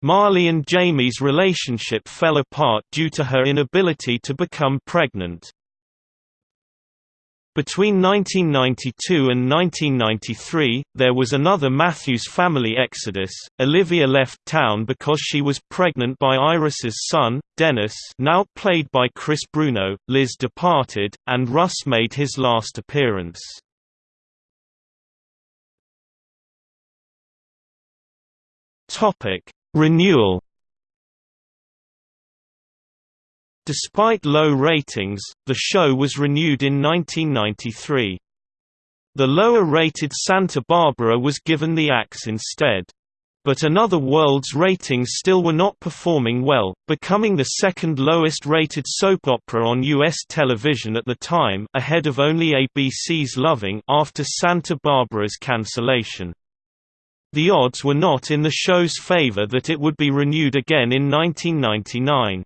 Marley and Jamie's relationship fell apart due to her inability to become pregnant. Between 1992 and 1993, there was another Matthews family exodus. Olivia left town because she was pregnant by Iris's son, Dennis, now played by Chris Bruno. Liz departed, and Russ made his last appearance. Topic: Renewal Despite low ratings, the show was renewed in 1993. The lower-rated Santa Barbara was given the axe instead. But Another World's ratings still were not performing well, becoming the second lowest-rated soap opera on U.S. television at the time ahead of only ABC's Loving after Santa Barbara's cancellation. The odds were not in the show's favor that it would be renewed again in 1999.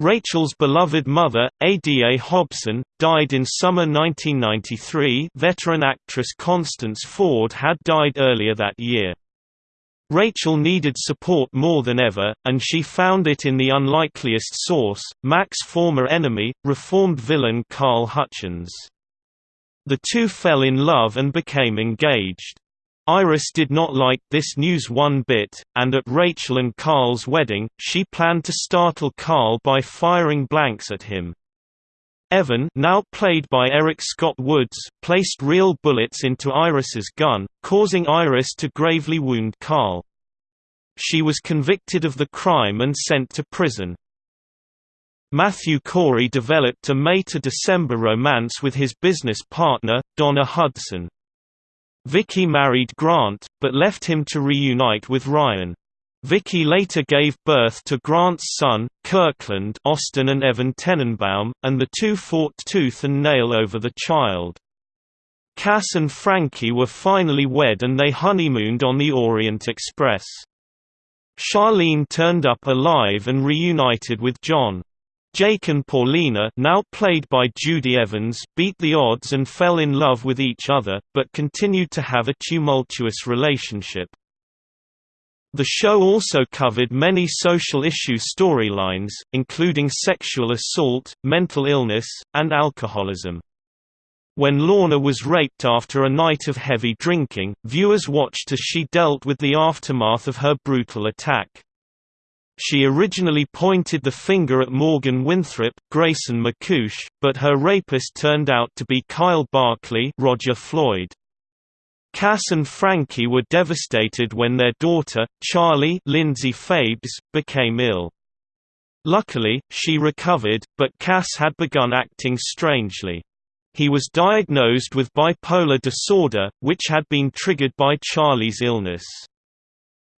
Rachel's beloved mother, Ada Hobson, died in summer 1993 veteran actress Constance Ford had died earlier that year. Rachel needed support more than ever, and she found it in the unlikeliest source, Mac's former enemy, reformed villain Carl Hutchins. The two fell in love and became engaged. Iris did not like this news one bit, and at Rachel and Carl's wedding, she planned to startle Carl by firing blanks at him. Evan now played by Eric Scott Woods placed real bullets into Iris's gun, causing Iris to gravely wound Carl. She was convicted of the crime and sent to prison. Matthew Corey developed a May to December romance with his business partner, Donna Hudson. Vicky married Grant, but left him to reunite with Ryan. Vicky later gave birth to Grant's son, Kirkland Austin and Evan Tenenbaum, and the two fought tooth and nail over the child. Cass and Frankie were finally wed and they honeymooned on the Orient Express. Charlene turned up alive and reunited with John. Jake and Paulina now played by Judy Evans beat the odds and fell in love with each other, but continued to have a tumultuous relationship. The show also covered many social issue storylines, including sexual assault, mental illness, and alcoholism. When Lorna was raped after a night of heavy drinking, viewers watched as she dealt with the aftermath of her brutal attack. She originally pointed the finger at Morgan Winthrop, Grayson McCouch, but her rapist turned out to be Kyle Barkley Roger Floyd. Cass and Frankie were devastated when their daughter, Charlie Lindsay Fabes, became ill. Luckily, she recovered, but Cass had begun acting strangely. He was diagnosed with bipolar disorder, which had been triggered by Charlie's illness.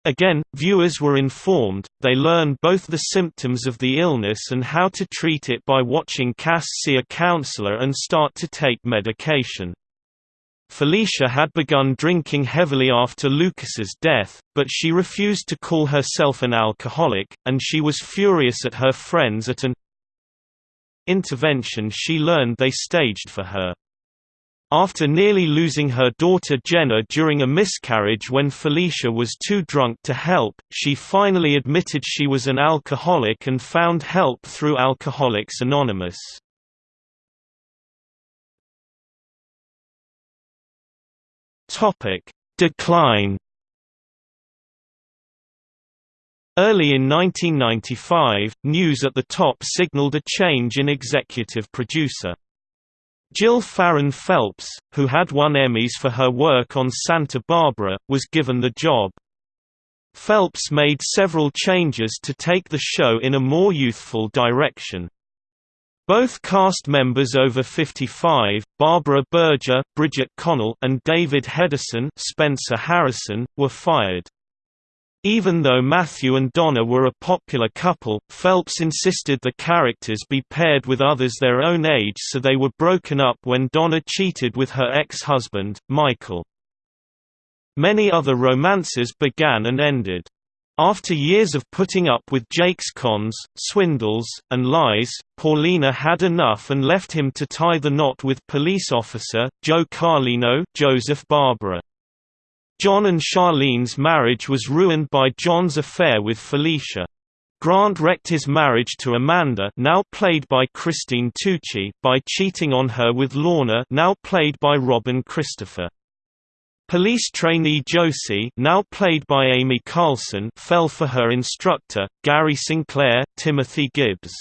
Again, viewers were informed, they learned both the symptoms of the illness and how to treat it by watching Cass see a counselor and start to take medication. Felicia had begun drinking heavily after Lucas's death, but she refused to call herself an alcoholic, and she was furious at her friends at an intervention she learned they staged for her. After nearly losing her daughter Jenna during a miscarriage when Felicia was too drunk to help, she finally admitted she was an alcoholic and found help through Alcoholics Anonymous. Decline Early in 1995, News at the Top signaled a change in executive producer. Jill Farren Phelps, who had won Emmys for her work on Santa Barbara, was given the job. Phelps made several changes to take the show in a more youthful direction. Both cast members over 55, Barbara Berjer, Bridget Connell, and David Hedison, Spencer Harrison, were fired. Even though Matthew and Donna were a popular couple, Phelps insisted the characters be paired with others their own age so they were broken up when Donna cheated with her ex-husband, Michael. Many other romances began and ended. After years of putting up with Jake's cons, swindles, and lies, Paulina had enough and left him to tie the knot with police officer, Joe Carlino Joseph Barbara. John and Charlene's marriage was ruined by John's affair with Felicia. Grant wrecked his marriage to Amanda now played by Christine Tucci by cheating on her with Lorna now played by Robin Christopher. Police trainee Josie now played by Amy Carlson fell for her instructor, Gary Sinclair, Timothy Gibbs.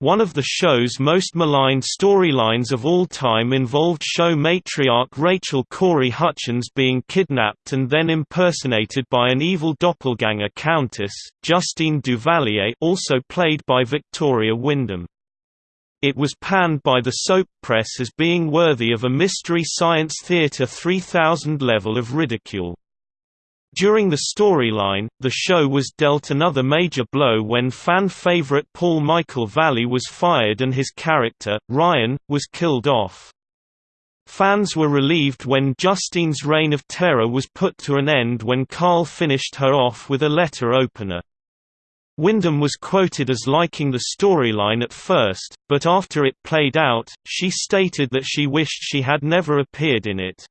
One of the show's most maligned storylines of all time involved show matriarch Rachel Corey Hutchins being kidnapped and then impersonated by an evil doppelganger countess, Justine Duvalier also played by Victoria Wyndham. It was panned by the soap press as being worthy of a Mystery Science Theater 3000 level of ridicule. During the storyline, the show was dealt another major blow when fan favorite Paul Michael Valley was fired and his character, Ryan, was killed off. Fans were relieved when Justine's reign of terror was put to an end when Carl finished her off with a letter opener. Wyndham was quoted as liking the storyline at first, but after it played out, she stated that she wished she had never appeared in it.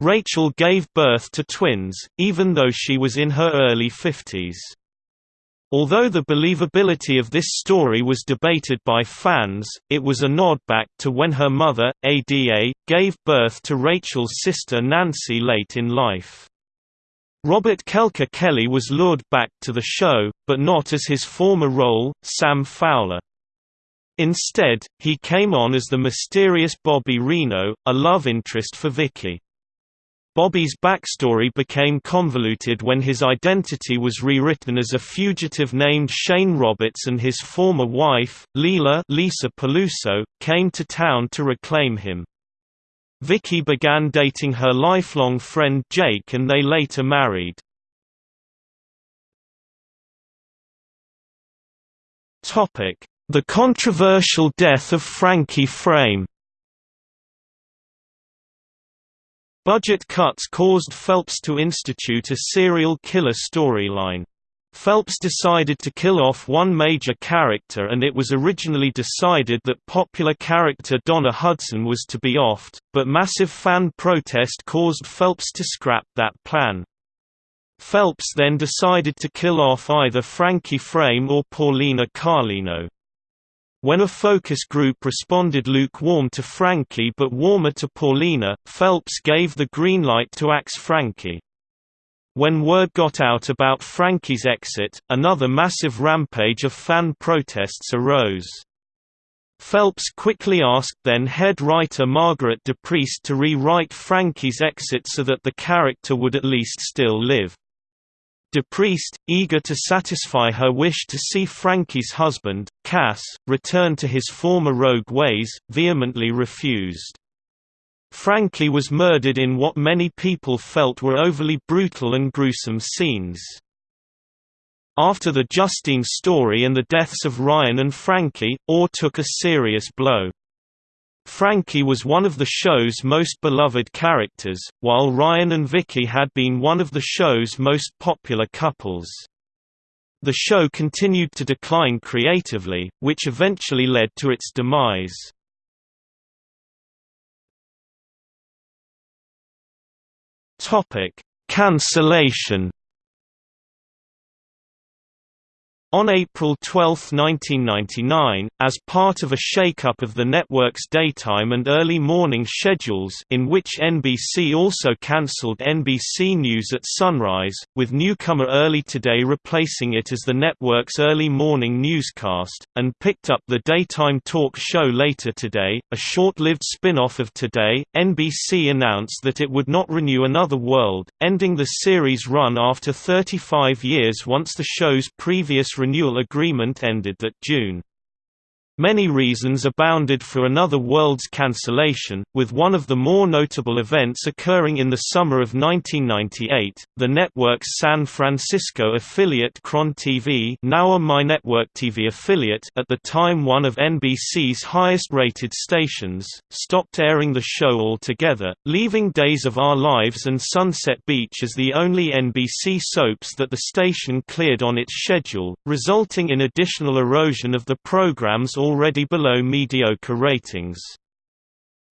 Rachel gave birth to twins, even though she was in her early 50s. Although the believability of this story was debated by fans, it was a nod back to when her mother, Ada, gave birth to Rachel's sister Nancy late in life. Robert Kelker Kelly was lured back to the show, but not as his former role, Sam Fowler. Instead, he came on as the mysterious Bobby Reno, a love interest for Vicky. Bobby's backstory became convoluted when his identity was rewritten as a fugitive named Shane Roberts and his former wife, Leela Lisa Peluso, came to town to reclaim him. Vicky began dating her lifelong friend Jake and they later married. The controversial death of Frankie Frame Budget cuts caused Phelps to institute a serial killer storyline. Phelps decided to kill off one major character and it was originally decided that popular character Donna Hudson was to be offed, but massive fan protest caused Phelps to scrap that plan. Phelps then decided to kill off either Frankie Frame or Paulina Carlino. When a focus group responded lukewarm to Frankie but warmer to Paulina, Phelps gave the green light to axe Frankie. When word got out about Frankie's exit, another massive rampage of fan protests arose. Phelps quickly asked then-head writer Margaret DePriest to rewrite Frankie's exit so that the character would at least still live. DePriest, eager to satisfy her wish to see Frankie's husband, Cass, return to his former rogue ways, vehemently refused. Frankie was murdered in what many people felt were overly brutal and gruesome scenes. After the Justine story and the deaths of Ryan and Frankie, AW took a serious blow. Frankie was one of the show's most beloved characters, while Ryan and Vicky had been one of the show's most popular couples. The show continued to decline creatively, which eventually led to its demise. Cancellation On April 12, 1999, as part of a shake-up of the network's daytime and early morning schedules in which NBC also cancelled NBC News at sunrise, with newcomer Early Today replacing it as the network's early morning newscast, and picked up the daytime talk show Later Today, a short-lived spin-off of Today, NBC announced that it would not renew Another World, ending the series' run after 35 years once the show's previous renewal agreement ended that June. Many reasons abounded for Another World's cancellation, with one of the more notable events occurring in the summer of 1998. The network's San Francisco affiliate KRON TV, now a My Network TV affiliate, at the time one of NBC's highest-rated stations, stopped airing the show altogether, leaving Days of Our Lives and Sunset Beach as the only NBC soaps that the station cleared on its schedule, resulting in additional erosion of the program's already below mediocre ratings.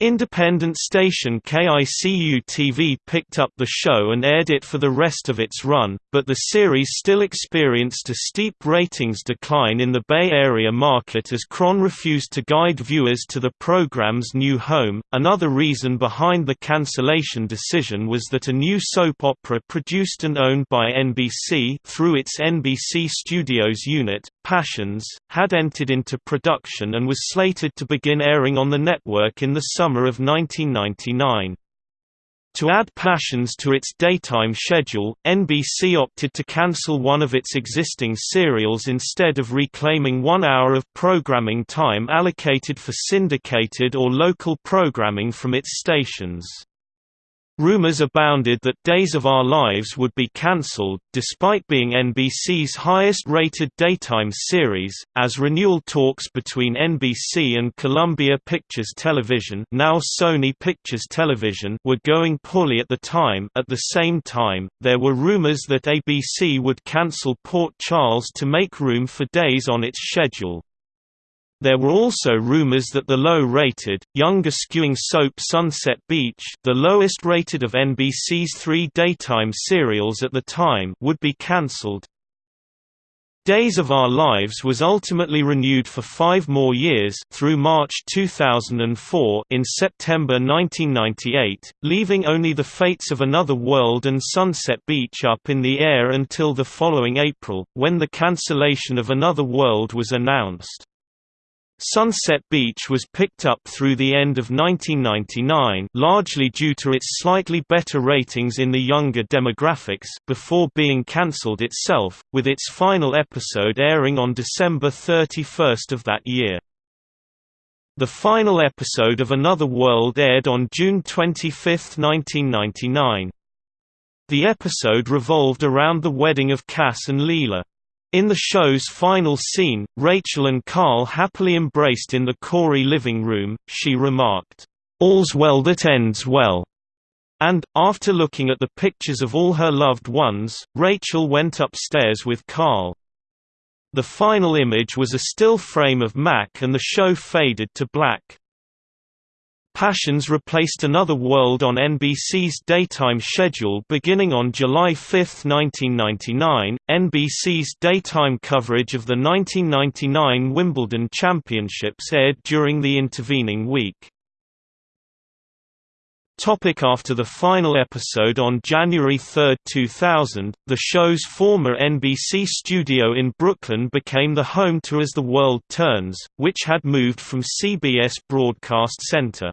Independent station KICU-TV picked up the show and aired it for the rest of its run, but the series still experienced a steep ratings decline in the Bay Area market as KRON refused to guide viewers to the program's new home. Another reason behind the cancellation decision was that a new soap opera produced and owned by NBC through its NBC Studios unit, Passions, had entered into production and was slated to begin airing on the network in the summer of 1999. To add Passions to its daytime schedule, NBC opted to cancel one of its existing serials instead of reclaiming one hour of programming time allocated for syndicated or local programming from its stations. Rumors abounded that Days of Our Lives would be cancelled, despite being NBC's highest-rated daytime series, as renewal talks between NBC and Columbia Pictures Television now Sony Pictures Television were going poorly at the time at the same time, there were rumors that ABC would cancel Port Charles to make room for Days on its schedule. There were also rumors that the low-rated, younger-skewing soap Sunset Beach the lowest rated of NBC's three daytime serials at the time would be cancelled. Days of Our Lives was ultimately renewed for five more years through March 2004 in September 1998, leaving only The Fates of Another World and Sunset Beach up in the air until the following April, when the cancellation of Another World was announced. Sunset Beach was picked up through the end of 1999 largely due to its slightly better ratings in the younger demographics before being cancelled itself, with its final episode airing on December 31 of that year. The final episode of Another World aired on June 25, 1999. The episode revolved around the wedding of Cass and Leela. In the show's final scene, Rachel and Carl happily embraced in the Corey living room, she remarked, "'All's well that ends well' and, after looking at the pictures of all her loved ones, Rachel went upstairs with Carl. The final image was a still frame of Mac and the show faded to black. Passions replaced Another World on NBC's daytime schedule beginning on July 5, 1999. NBC's daytime coverage of the 1999 Wimbledon Championships aired during the intervening week. Topic after the final episode on January 3, 2000, the show's former NBC studio in Brooklyn became the home to As the World Turns, which had moved from CBS Broadcast Center.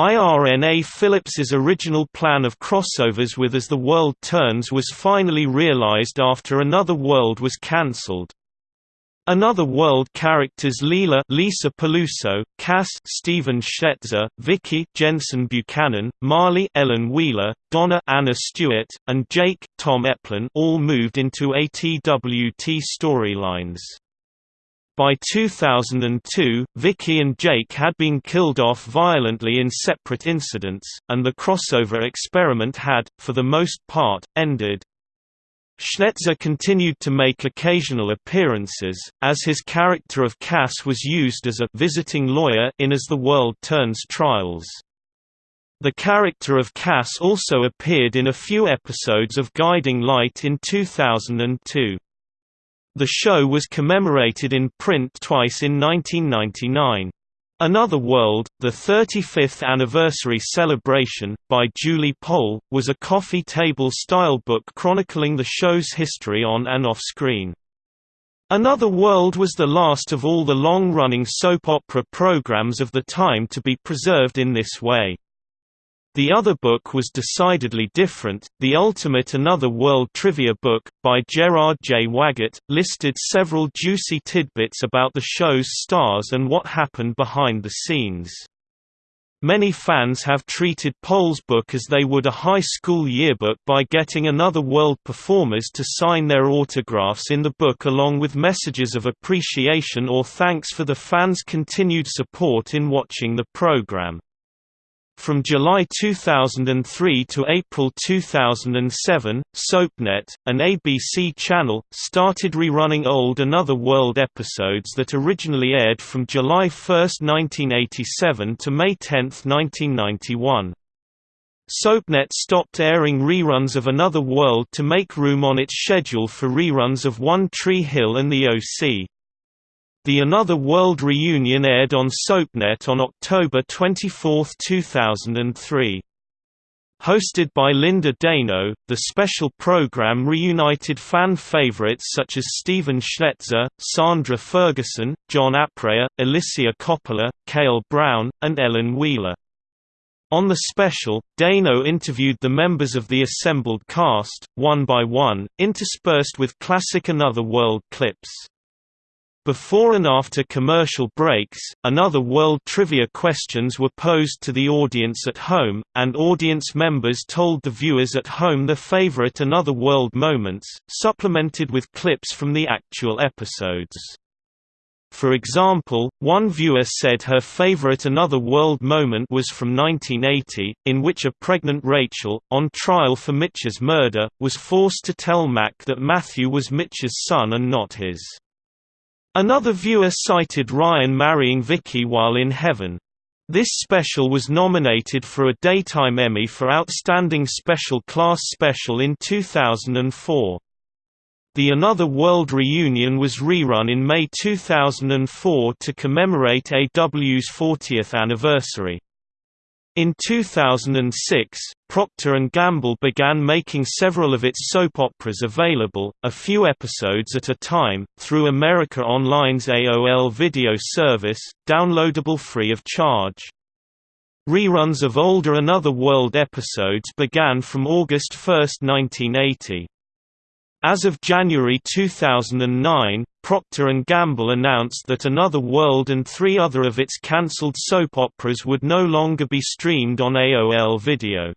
IRNA Phillips's original plan of crossovers with As the World Turns was finally realized after Another World was cancelled. Another World characters Leela Lisa Peluso, Cass Stephen Schnetzer, Vicky Jensen Buchanan, Marley Ellen Wheeler, Donna Anna Stuart, and Jake Tom Eplin all moved into ATWT storylines. By 2002, Vicky and Jake had been killed off violently in separate incidents, and the crossover experiment had, for the most part, ended. Schnetzer continued to make occasional appearances, as his character of Cass was used as a visiting lawyer in As the World Turns Trials. The character of Cass also appeared in a few episodes of Guiding Light in 2002. The show was commemorated in print twice in 1999. Another World, the 35th anniversary celebration, by Julie Poll, was a coffee table-style book chronicling the show's history on and off-screen. Another World was the last of all the long-running soap opera programs of the time to be preserved in this way. The other book was decidedly different. The Ultimate Another World Trivia book, by Gerard J. Waggett, listed several juicy tidbits about the show's stars and what happened behind the scenes. Many fans have treated Poll's book as they would a high school yearbook by getting Another World performers to sign their autographs in the book along with messages of appreciation or thanks for the fans' continued support in watching the program. From July 2003 to April 2007, SoapNet, an ABC channel, started rerunning old Another World episodes that originally aired from July 1, 1987 to May 10, 1991. SoapNet stopped airing reruns of Another World to make room on its schedule for reruns of One Tree Hill and The O.C. The Another World reunion aired on SoapNet on October 24, 2003. Hosted by Linda Dano, the special program reunited fan favorites such as Stephen Schnetzer, Sandra Ferguson, John Aprea, Alicia Coppola, Kale Browne, and Ellen Wheeler. On the special, Dano interviewed the members of the assembled cast, one by one, interspersed with classic Another World clips. Before and after commercial breaks, another World Trivia questions were posed to the audience at home, and audience members told the viewers at home their favorite Another World moments, supplemented with clips from the actual episodes. For example, one viewer said her favorite Another World moment was from 1980, in which a pregnant Rachel, on trial for Mitch's murder, was forced to tell Mac that Matthew was Mitch's son and not his. Another viewer cited Ryan marrying Vicky while in heaven. This special was nominated for a Daytime Emmy for Outstanding Special Class Special in 2004. The Another World reunion was rerun in May 2004 to commemorate AW's 40th anniversary. In 2006, Procter & Gamble began making several of its soap operas available, a few episodes at a time, through America Online's AOL video service, downloadable free of charge. Reruns of older Another World episodes began from August 1, 1980. As of January 2009, Procter & Gamble announced that Another World and three other of its cancelled soap operas would no longer be streamed on AOL Video.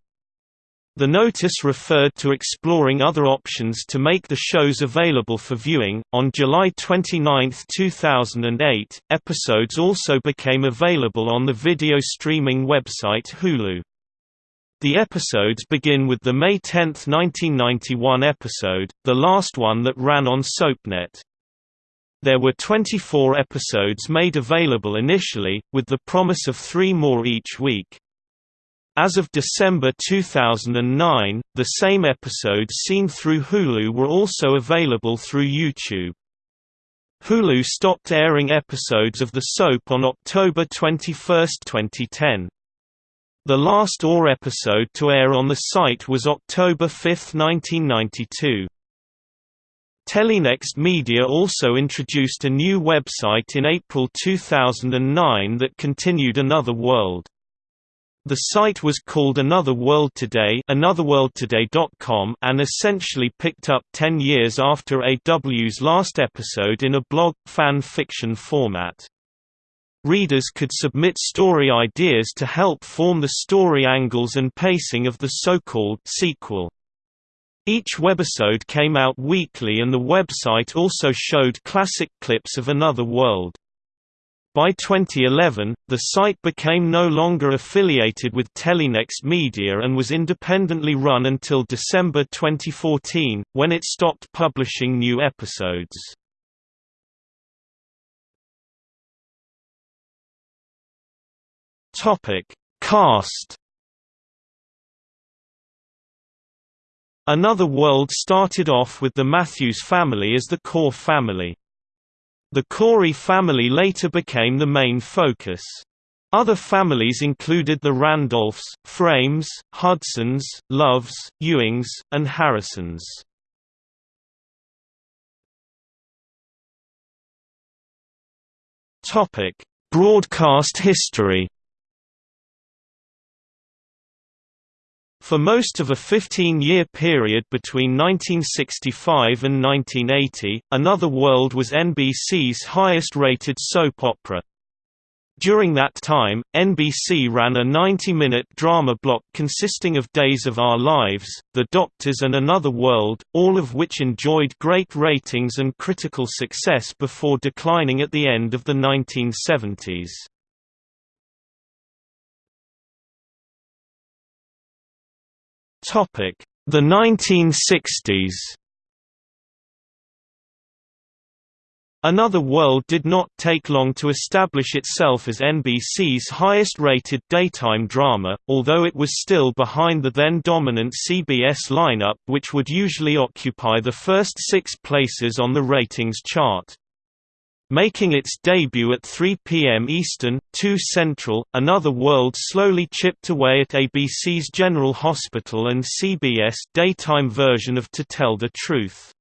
The notice referred to exploring other options to make the shows available for viewing. On July 29, 2008, episodes also became available on the video streaming website Hulu. The episodes begin with the May 10, 1991 episode, the last one that ran on SoapNet. There were 24 episodes made available initially, with the promise of three more each week. As of December 2009, the same episodes seen through Hulu were also available through YouTube. Hulu stopped airing episodes of the soap on October 21, 2010. The last AW episode to air on the site was October 5, 1992. Telenext Media also introduced a new website in April 2009 that continued Another World. The site was called Another World Today anotherworldtoday.com and essentially picked up 10 years after AW's last episode in a blog, fan fiction format. Readers could submit story ideas to help form the story angles and pacing of the so-called sequel. Each webisode came out weekly and the website also showed classic clips of Another World. By 2011, the site became no longer affiliated with Telenext Media and was independently run until December 2014, when it stopped publishing new episodes. Topic: Cast. Another World started off with the Matthews family as the core family. The Corey family later became the main focus. Other families included the Randolphs, Frames, Hudsons, Loves, Ewings, and Harrisons. Broadcast history For most of a 15-year period between 1965 and 1980, Another World was NBC's highest-rated soap opera. During that time, NBC ran a 90-minute drama block consisting of Days of Our Lives, The Doctors and Another World, all of which enjoyed great ratings and critical success before declining at the end of the 1970s. The 1960s Another World did not take long to establish itself as NBC's highest-rated daytime drama, although it was still behind the then-dominant CBS lineup which would usually occupy the first six places on the ratings chart. Making its debut at 3 p.m. Eastern, 2 Central, Another World slowly chipped away at ABC's General Hospital and CBS daytime version of To Tell the Truth.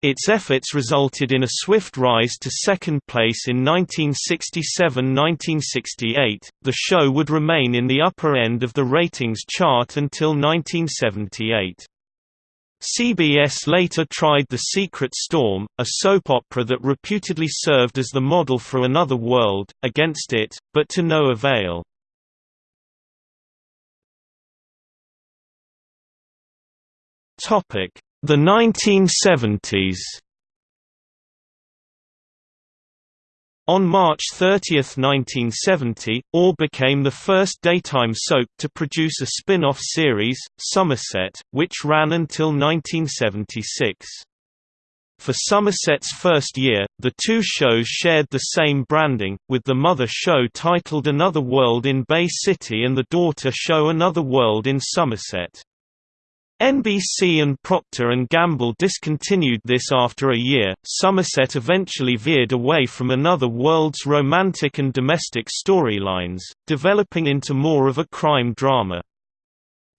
Its efforts resulted in a swift rise to second place in 1967–1968. The show would remain in the upper end of the ratings chart until 1978. CBS later tried The Secret Storm, a soap opera that reputedly served as the model for Another World, against it, but to no avail. The 1970s On March 30, 1970, AW became the first daytime soap to produce a spin-off series, Somerset, which ran until 1976. For Somerset's first year, the two shows shared the same branding, with the mother show titled Another World in Bay City and the daughter show Another World in Somerset. NBC and Procter & Gamble discontinued this after a year. Somerset eventually veered away from Another World's romantic and domestic storylines, developing into more of a crime drama.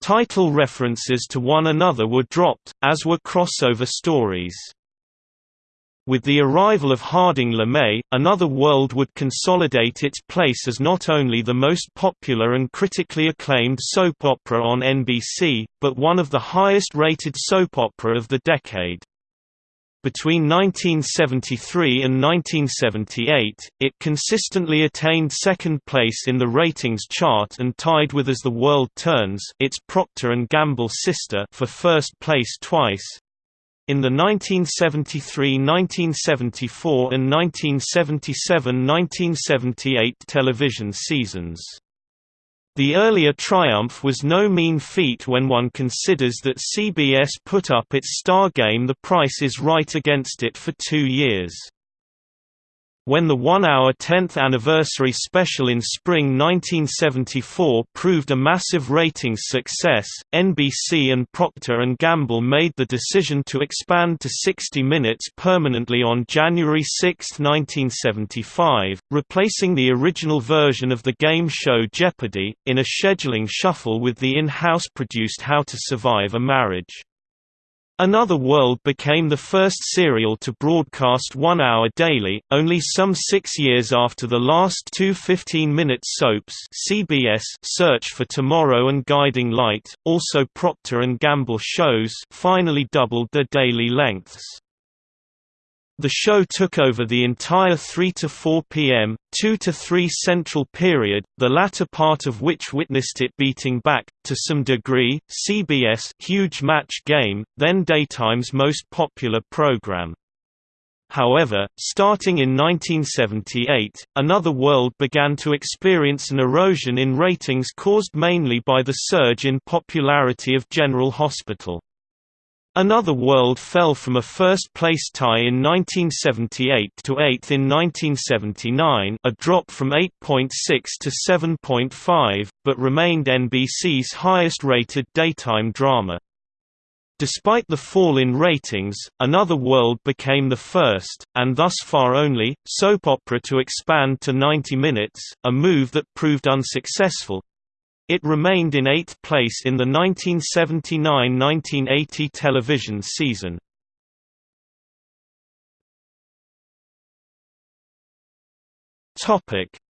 Title references to one another were dropped, as were crossover stories. With the arrival of Harding LeMay, Another World would consolidate its place as not only the most popular and critically acclaimed soap opera on NBC, but one of the highest-rated soap opera of the decade. Between 1973 and 1978, it consistently attained second place in the ratings chart and tied with As the World Turns its Procter & Gamble sister for first place twice, in the 1973–1974 and 1977–1978 television seasons. The earlier triumph was no mean feat when one considers that CBS put up its star game The Price is Right against it for two years. When the one-hour 10th anniversary special in spring 1974 proved a massive ratings success, NBC and Procter & Gamble made the decision to expand to 60 minutes permanently on January 6, 1975, replacing the original version of the game show Jeopardy! in a scheduling shuffle with the in-house produced How to Survive a Marriage. Another World became the first serial to broadcast one hour daily, only some six years after the last two 15-minute soaps CBS Search for Tomorrow and Guiding Light, also Procter & Gamble shows finally doubled their daily lengths. The show took over the entire 3 to 4 p.m., 2 to 3 central period, the latter part of which witnessed it beating back, to some degree, CBS Huge Match Game, then daytime's most popular program. However, starting in 1978, Another World began to experience an erosion in ratings caused mainly by the surge in popularity of General Hospital. Another World fell from a first-place tie in 1978 to 8th in 1979 a drop from 8.6 to 7.5, but remained NBC's highest-rated daytime drama. Despite the fall in ratings, Another World became the first, and thus far only, soap opera to expand to 90 minutes, a move that proved unsuccessful. It remained in eighth place in the 1979–1980 television season.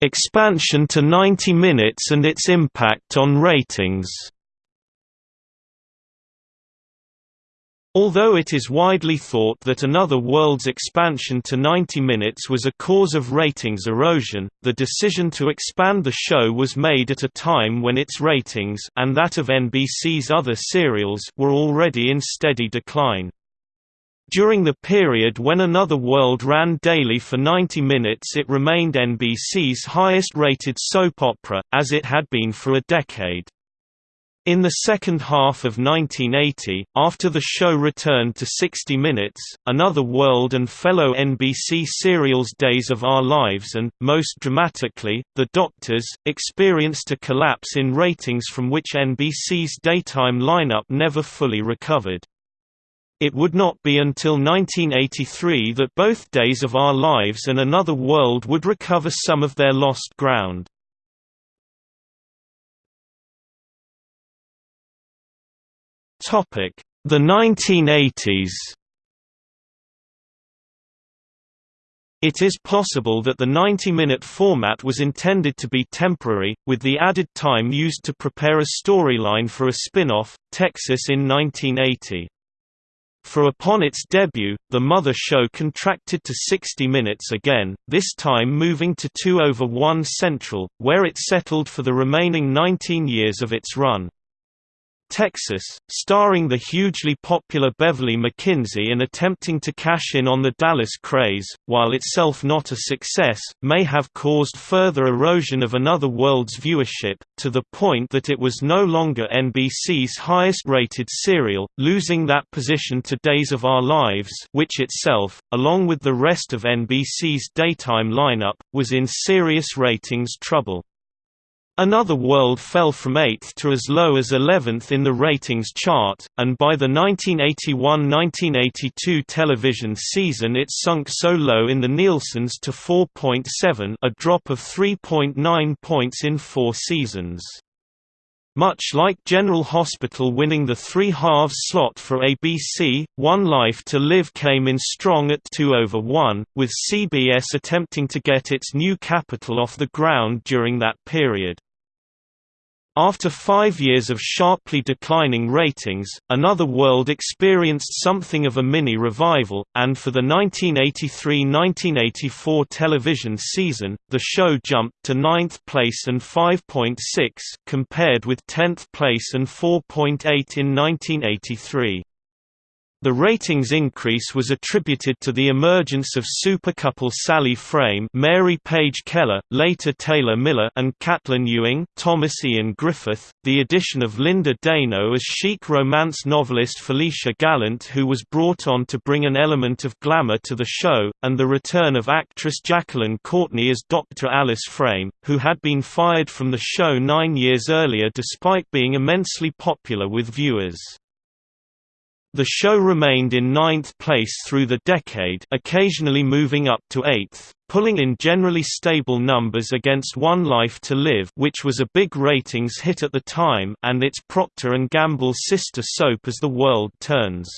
Expansion to 90 minutes and its impact on ratings Although it is widely thought that Another World's expansion to 90 minutes was a cause of ratings erosion, the decision to expand the show was made at a time when its ratings and that of NBC's other serials were already in steady decline. During the period when Another World ran daily for 90 minutes it remained NBC's highest-rated soap opera, as it had been for a decade. In the second half of 1980, after the show returned to 60 Minutes, Another World and fellow NBC serials Days of Our Lives and, most dramatically, The Doctors, experienced a collapse in ratings from which NBC's daytime lineup never fully recovered. It would not be until 1983 that both Days of Our Lives and Another World would recover some of their lost ground. The 1980s. It is possible that the 90-minute format was intended to be temporary, with the added time used to prepare a storyline for a spin-off, Texas in 1980. For upon its debut, the Mother Show contracted to 60 minutes again, this time moving to 2 over 1 Central, where it settled for the remaining 19 years of its run. Texas, starring the hugely popular Beverly McKinsey and attempting to cash in on the Dallas craze, while itself not a success, may have caused further erosion of Another World's viewership, to the point that it was no longer NBC's highest-rated serial, losing that position to Days of Our Lives which itself, along with the rest of NBC's daytime lineup, was in serious ratings trouble. Another World fell from 8th to as low as 11th in the ratings chart, and by the 1981–1982 television season it sunk so low in the Nielsen's to 4.7 a drop of 3.9 points in four seasons. Much like General Hospital winning the three halves slot for ABC, One Life to Live came in strong at 2 over 1, with CBS attempting to get its new Capitol off the ground during that period. After five years of sharply declining ratings, Another World experienced something of a mini-revival, and for the 1983–1984 television season, the show jumped to ninth place and 5.6, compared with 10th place and 4.8 in 1983. The ratings increase was attributed to the emergence of supercouple Sally Frame Mary Page Keller, later Taylor Miller and Catlin Ewing Thomas Ian Griffith, the addition of Linda Dano as chic romance novelist Felicia Gallant who was brought on to bring an element of glamour to the show, and the return of actress Jacqueline Courtney as Dr. Alice Frame, who had been fired from the show nine years earlier despite being immensely popular with viewers. The show remained in ninth place through the decade occasionally moving up to eighth, pulling in generally stable numbers against One Life to Live which was a big ratings hit at the time and its Procter & Gamble sister soap As the World Turns.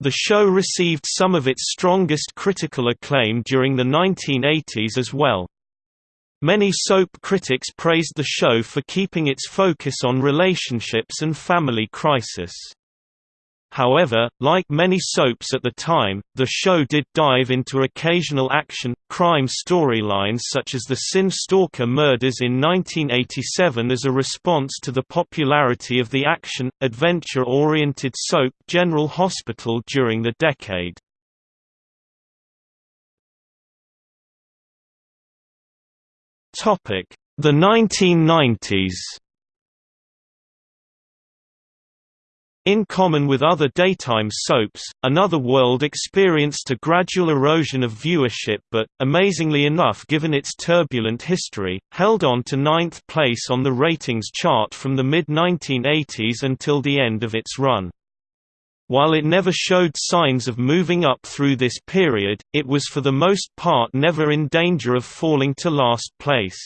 The show received some of its strongest critical acclaim during the 1980s as well. Many soap critics praised the show for keeping its focus on relationships and family crisis. However, like many soaps at the time, the show did dive into occasional action, crime storylines such as the Sin Stalker murders in 1987 as a response to the popularity of the action, adventure-oriented soap General Hospital during the decade. The 1990s In common with other daytime soaps, Another World experienced a gradual erosion of viewership but, amazingly enough given its turbulent history, held on to ninth place on the ratings chart from the mid-1980s until the end of its run. While it never showed signs of moving up through this period, it was for the most part never in danger of falling to last place.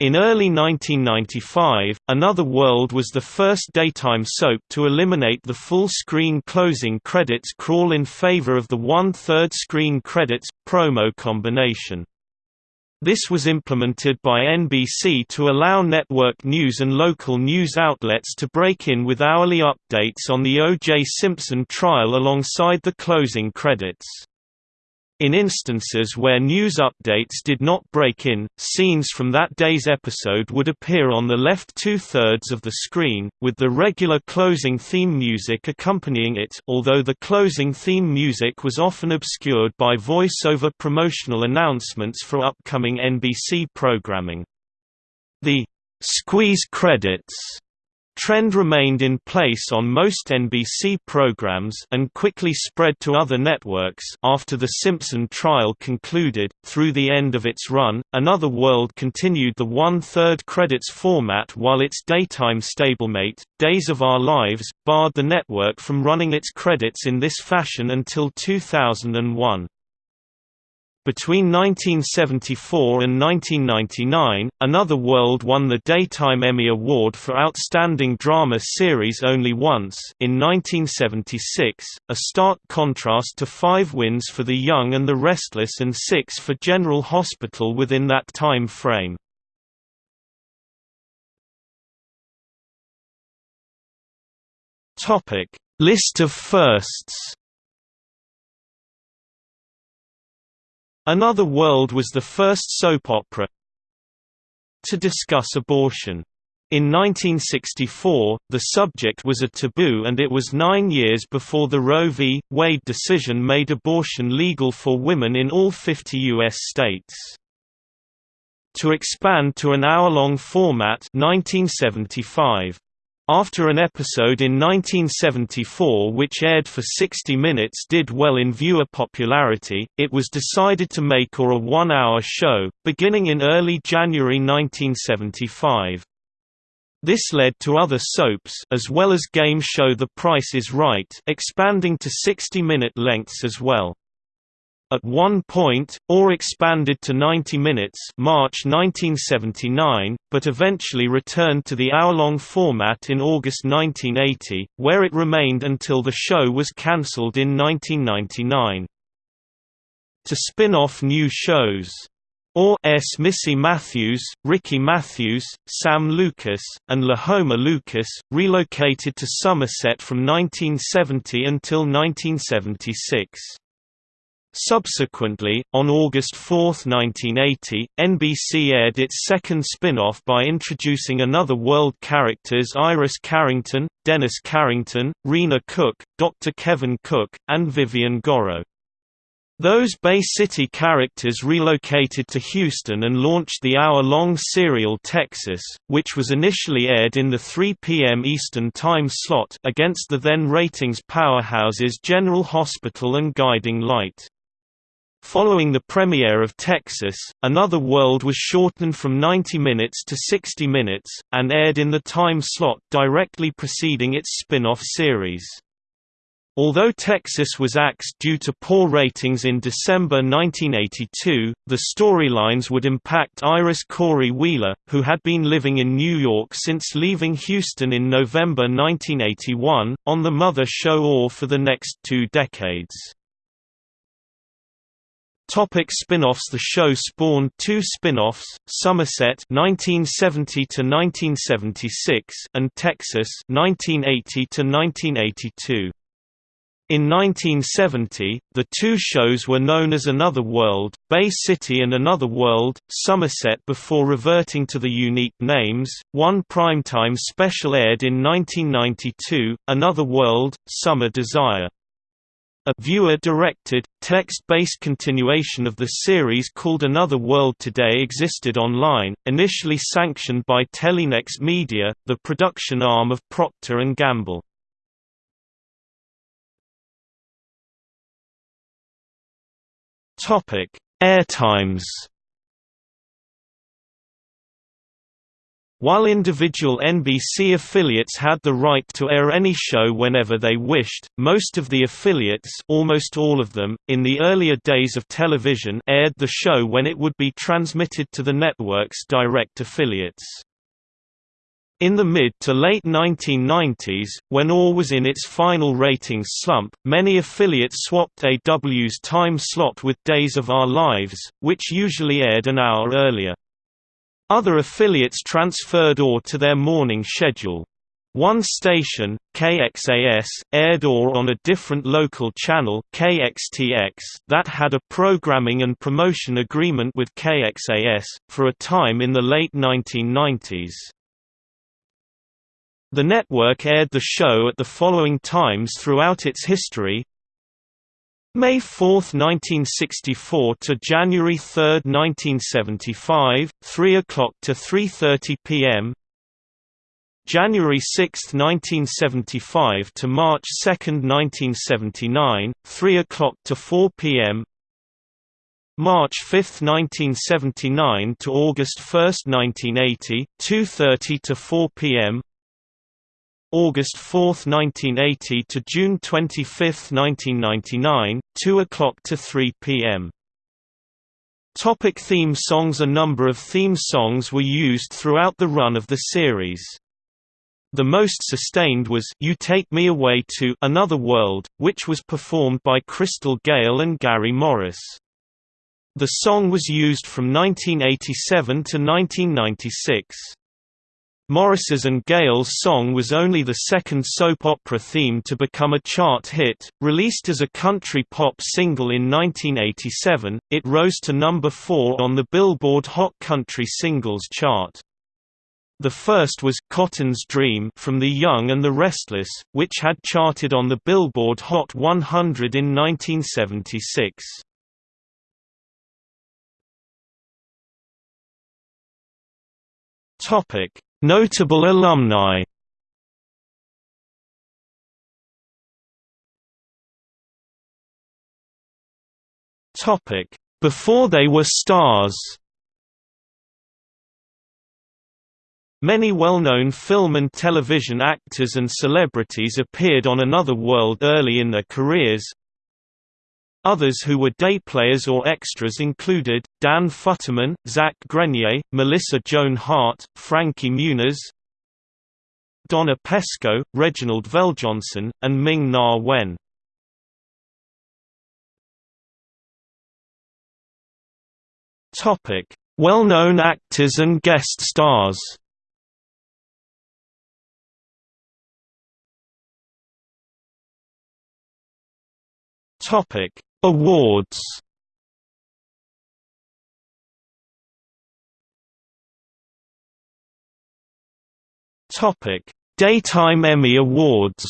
In early 1995, Another World was the first daytime soap to eliminate the full-screen closing credits crawl in favor of the one-third screen credits, promo combination. This was implemented by NBC to allow network news and local news outlets to break in with hourly updates on the O.J. Simpson trial alongside the closing credits. In instances where news updates did not break in, scenes from that day's episode would appear on the left two-thirds of the screen, with the regular closing theme music accompanying it although the closing theme music was often obscured by voice-over promotional announcements for upcoming NBC programming. The «squeeze credits» trend remained in place on most NBC programs and quickly spread to other networks after the Simpson trial concluded. Through the end of its run, Another World continued the one-third credits format while its daytime stablemate, Days of Our Lives, barred the network from running its credits in this fashion until 2001. Between 1974 and 1999, Another World won the Daytime Emmy Award for Outstanding Drama Series only once in 1976, a stark contrast to five wins for The Young and the Restless and six for General Hospital within that time frame. List of firsts Another World was the first soap opera to discuss abortion. In 1964, the subject was a taboo and it was nine years before the Roe v. Wade decision made abortion legal for women in all 50 U.S. states. To expand to an hour-long format 1975. After an episode in 1974 which aired for 60 minutes did well in viewer popularity, it was decided to make AW a one-hour show, beginning in early January 1975. This led to other soaps as well as game show The Price is Right expanding to 60-minute lengths as well. At one point, AW expanded to 90 minutes March 1979, but eventually returned to the hour-long format in August 1980, where it remained until the show was cancelled in 1999. To spin off new shows AW's Missy Matthews, Ricky Matthews, Sam Lucas, and Lahoma Lucas, relocated to Somerset from 1970 until 1976. Subsequently, on August 4, 1980, NBC aired its second spin-off by introducing another world characters Iris Carrington, Dennis Carrington, Rena Cook, Dr. Kevin Cook, and Vivian Gorrow. Those Bay City characters relocated to Houston and launched the hour-long serial Texas, which was initially aired in the 3 p.m. Eastern Time slot against the then ratings powerhouses General Hospital and Guiding Light. Following the premiere of Texas, Another World was shortened from 90 minutes to 60 minutes, and aired in the time slot directly preceding its spin-off series. Although Texas was axed due to poor ratings in December 1982, the storylines would impact Iris Corey Wheeler, who had been living in New York since leaving Houston in November 1981, on the Mother Show AW for the next two decades. Topic spin-offs The show spawned two spin-offs, Somerset 1970 to 1976 and Texas 1980 to 1982. In 1970, the two shows were known as Another World, Bay City and Another World, Somerset before reverting to the unique names. One primetime special aired in 1992, Another World, Summer Desire. A viewer-directed, text-based continuation of the series called Another World Today existed online, initially sanctioned by Telenext Media, the production arm of Procter & Gamble. Airtimes While individual NBC affiliates had the right to air any show whenever they wished, most of the affiliates almost all of them, in the earlier days of television aired the show when it would be transmitted to the network's direct affiliates. In the mid to late 1990s, when AW was in its final ratings slump, many affiliates swapped AW's time slot with Days of Our Lives, which usually aired an hour earlier. Other affiliates transferred AW to their morning schedule. One station, KXAS, aired AW on a different local channel KXTX that had a programming and promotion agreement with KXAS, for a time in the late 1990s. The network aired the show at the following times throughout its history May 4, 1964 to January 3, 1975, 3 o'clock to 3:30 p.m. January 6, 1975 to March 2, 1979, 3 o'clock to 4 p.m. March 5, 1979 to August 1, 1980, 2:30 to 4 p.m. August 4, 1980 to June 25, 1999, 2 o'clock to 3 p.m. Topic theme songs A number of theme songs were used throughout the run of the series. The most sustained was You Take Me Away to Another World, which was performed by Crystal Gayle and Gary Morris. The song was used from 1987 to 1996. Morris's and Gayle's song was only the second soap opera theme to become a chart hit. Released as a country pop single in 1987, it rose to number 4 on the Billboard Hot Country Singles chart. The first was Cotton's Dream from The Young and the Restless, which had charted on the Billboard Hot 100 in 1976. Topic: Notable alumni Before they were stars. Many well-known film and television actors and celebrities appeared on Another World early in their careers, Others who were day players or extras included, Dan Futterman, Zach Grenier, Melissa Joan Hart, Frankie Muniz, Donna Pescow, Reginald VelJohnson, and Ming Na Wen. Well-known actors and guest stars Topic Awards Topic: Daytime Emmy Awards.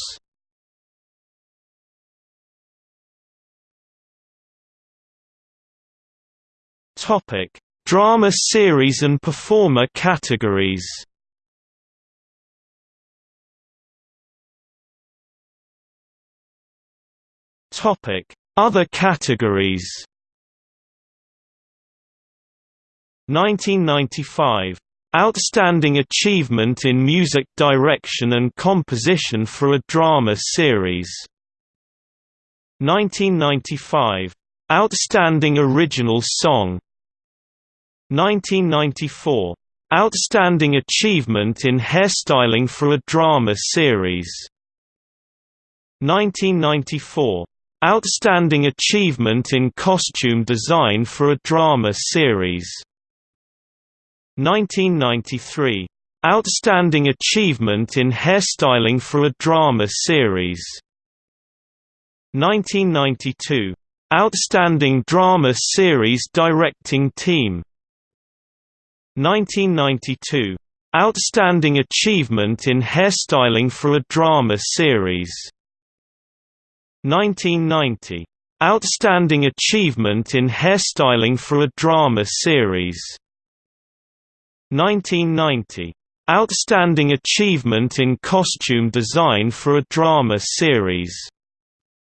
Topic: Drama series and performer categories. Topic: other categories. 1995 Outstanding Achievement in Music Direction and Composition for a Drama Series. 1995 Outstanding Original Song. 1994 Outstanding Achievement in Hairstyling for a Drama Series. 1994 Outstanding Achievement in Costume Design for a Drama Series 1993. Outstanding Achievement in Hairstyling for a Drama Series 1992. Outstanding Drama Series Directing Team 1992. Outstanding Achievement in Hairstyling for a Drama Series 1990. Outstanding Achievement in Hairstyling for a Drama Series 1990. Outstanding Achievement in Costume Design for a Drama Series.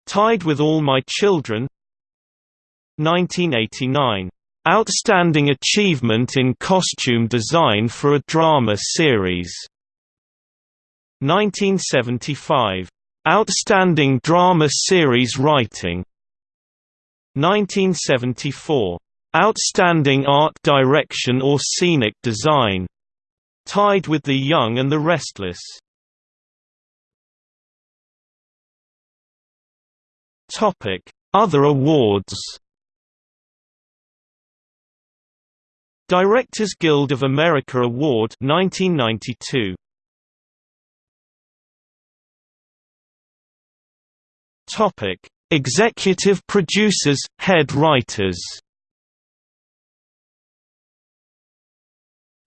Tied with All My Children 1989. Outstanding Achievement in Costume Design for a Drama Series 1975. Outstanding Drama Series Writing 1974. Outstanding Art Direction or Scenic Design. Tied with The Young and the Restless. Topic: Other awards. Directors Guild of America Award 1992. Topic: Executive producers, head writers.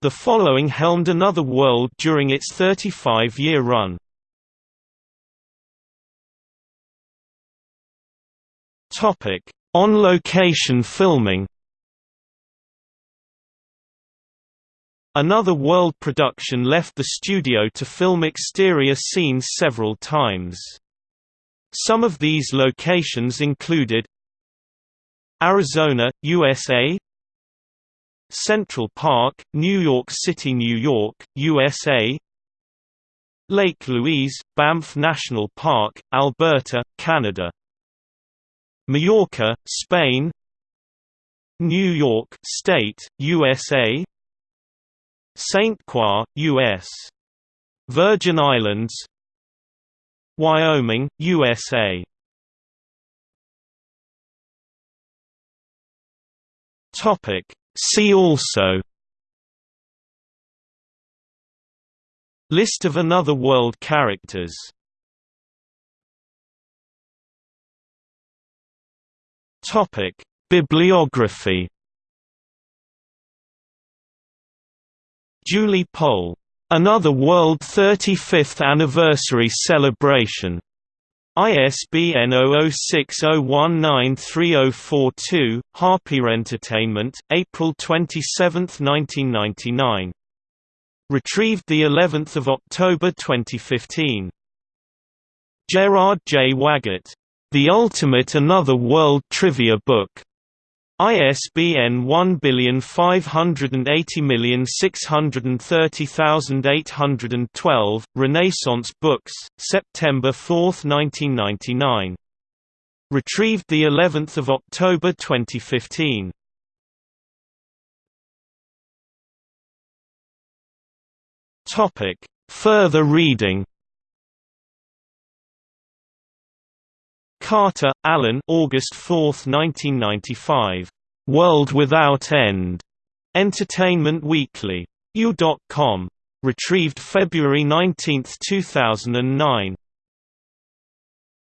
The following helmed Another World during its 35-year run. Topic: On-location filming. Another World production left the studio to film exterior scenes several times. Some of these locations included Arizona, USA Central Park, New York City, New York, USA Lake Louise, Banff National Park, Alberta, Canada Mallorca, Spain New York State, USA St. Croix, U.S. Virgin Islands Wyoming, USA. Topic. See also. List of Another World characters. Topic. Bibliography. Julie Poll Another World 35th Anniversary Celebration. ISBN 0060193042, Harper Entertainment, April 27, 1999. Retrieved the 11th of October 2015. Gerard J. Waggett. The Ultimate Another World Trivia Book. ISBN 1580630812, Renaissance Books, September 4, 1999. Retrieved the 11th of October 2015. Topic: Further reading Carter, Alan August 4, 1995. World Without End. Entertainment Weekly. EW.com. Retrieved February 19, 2009.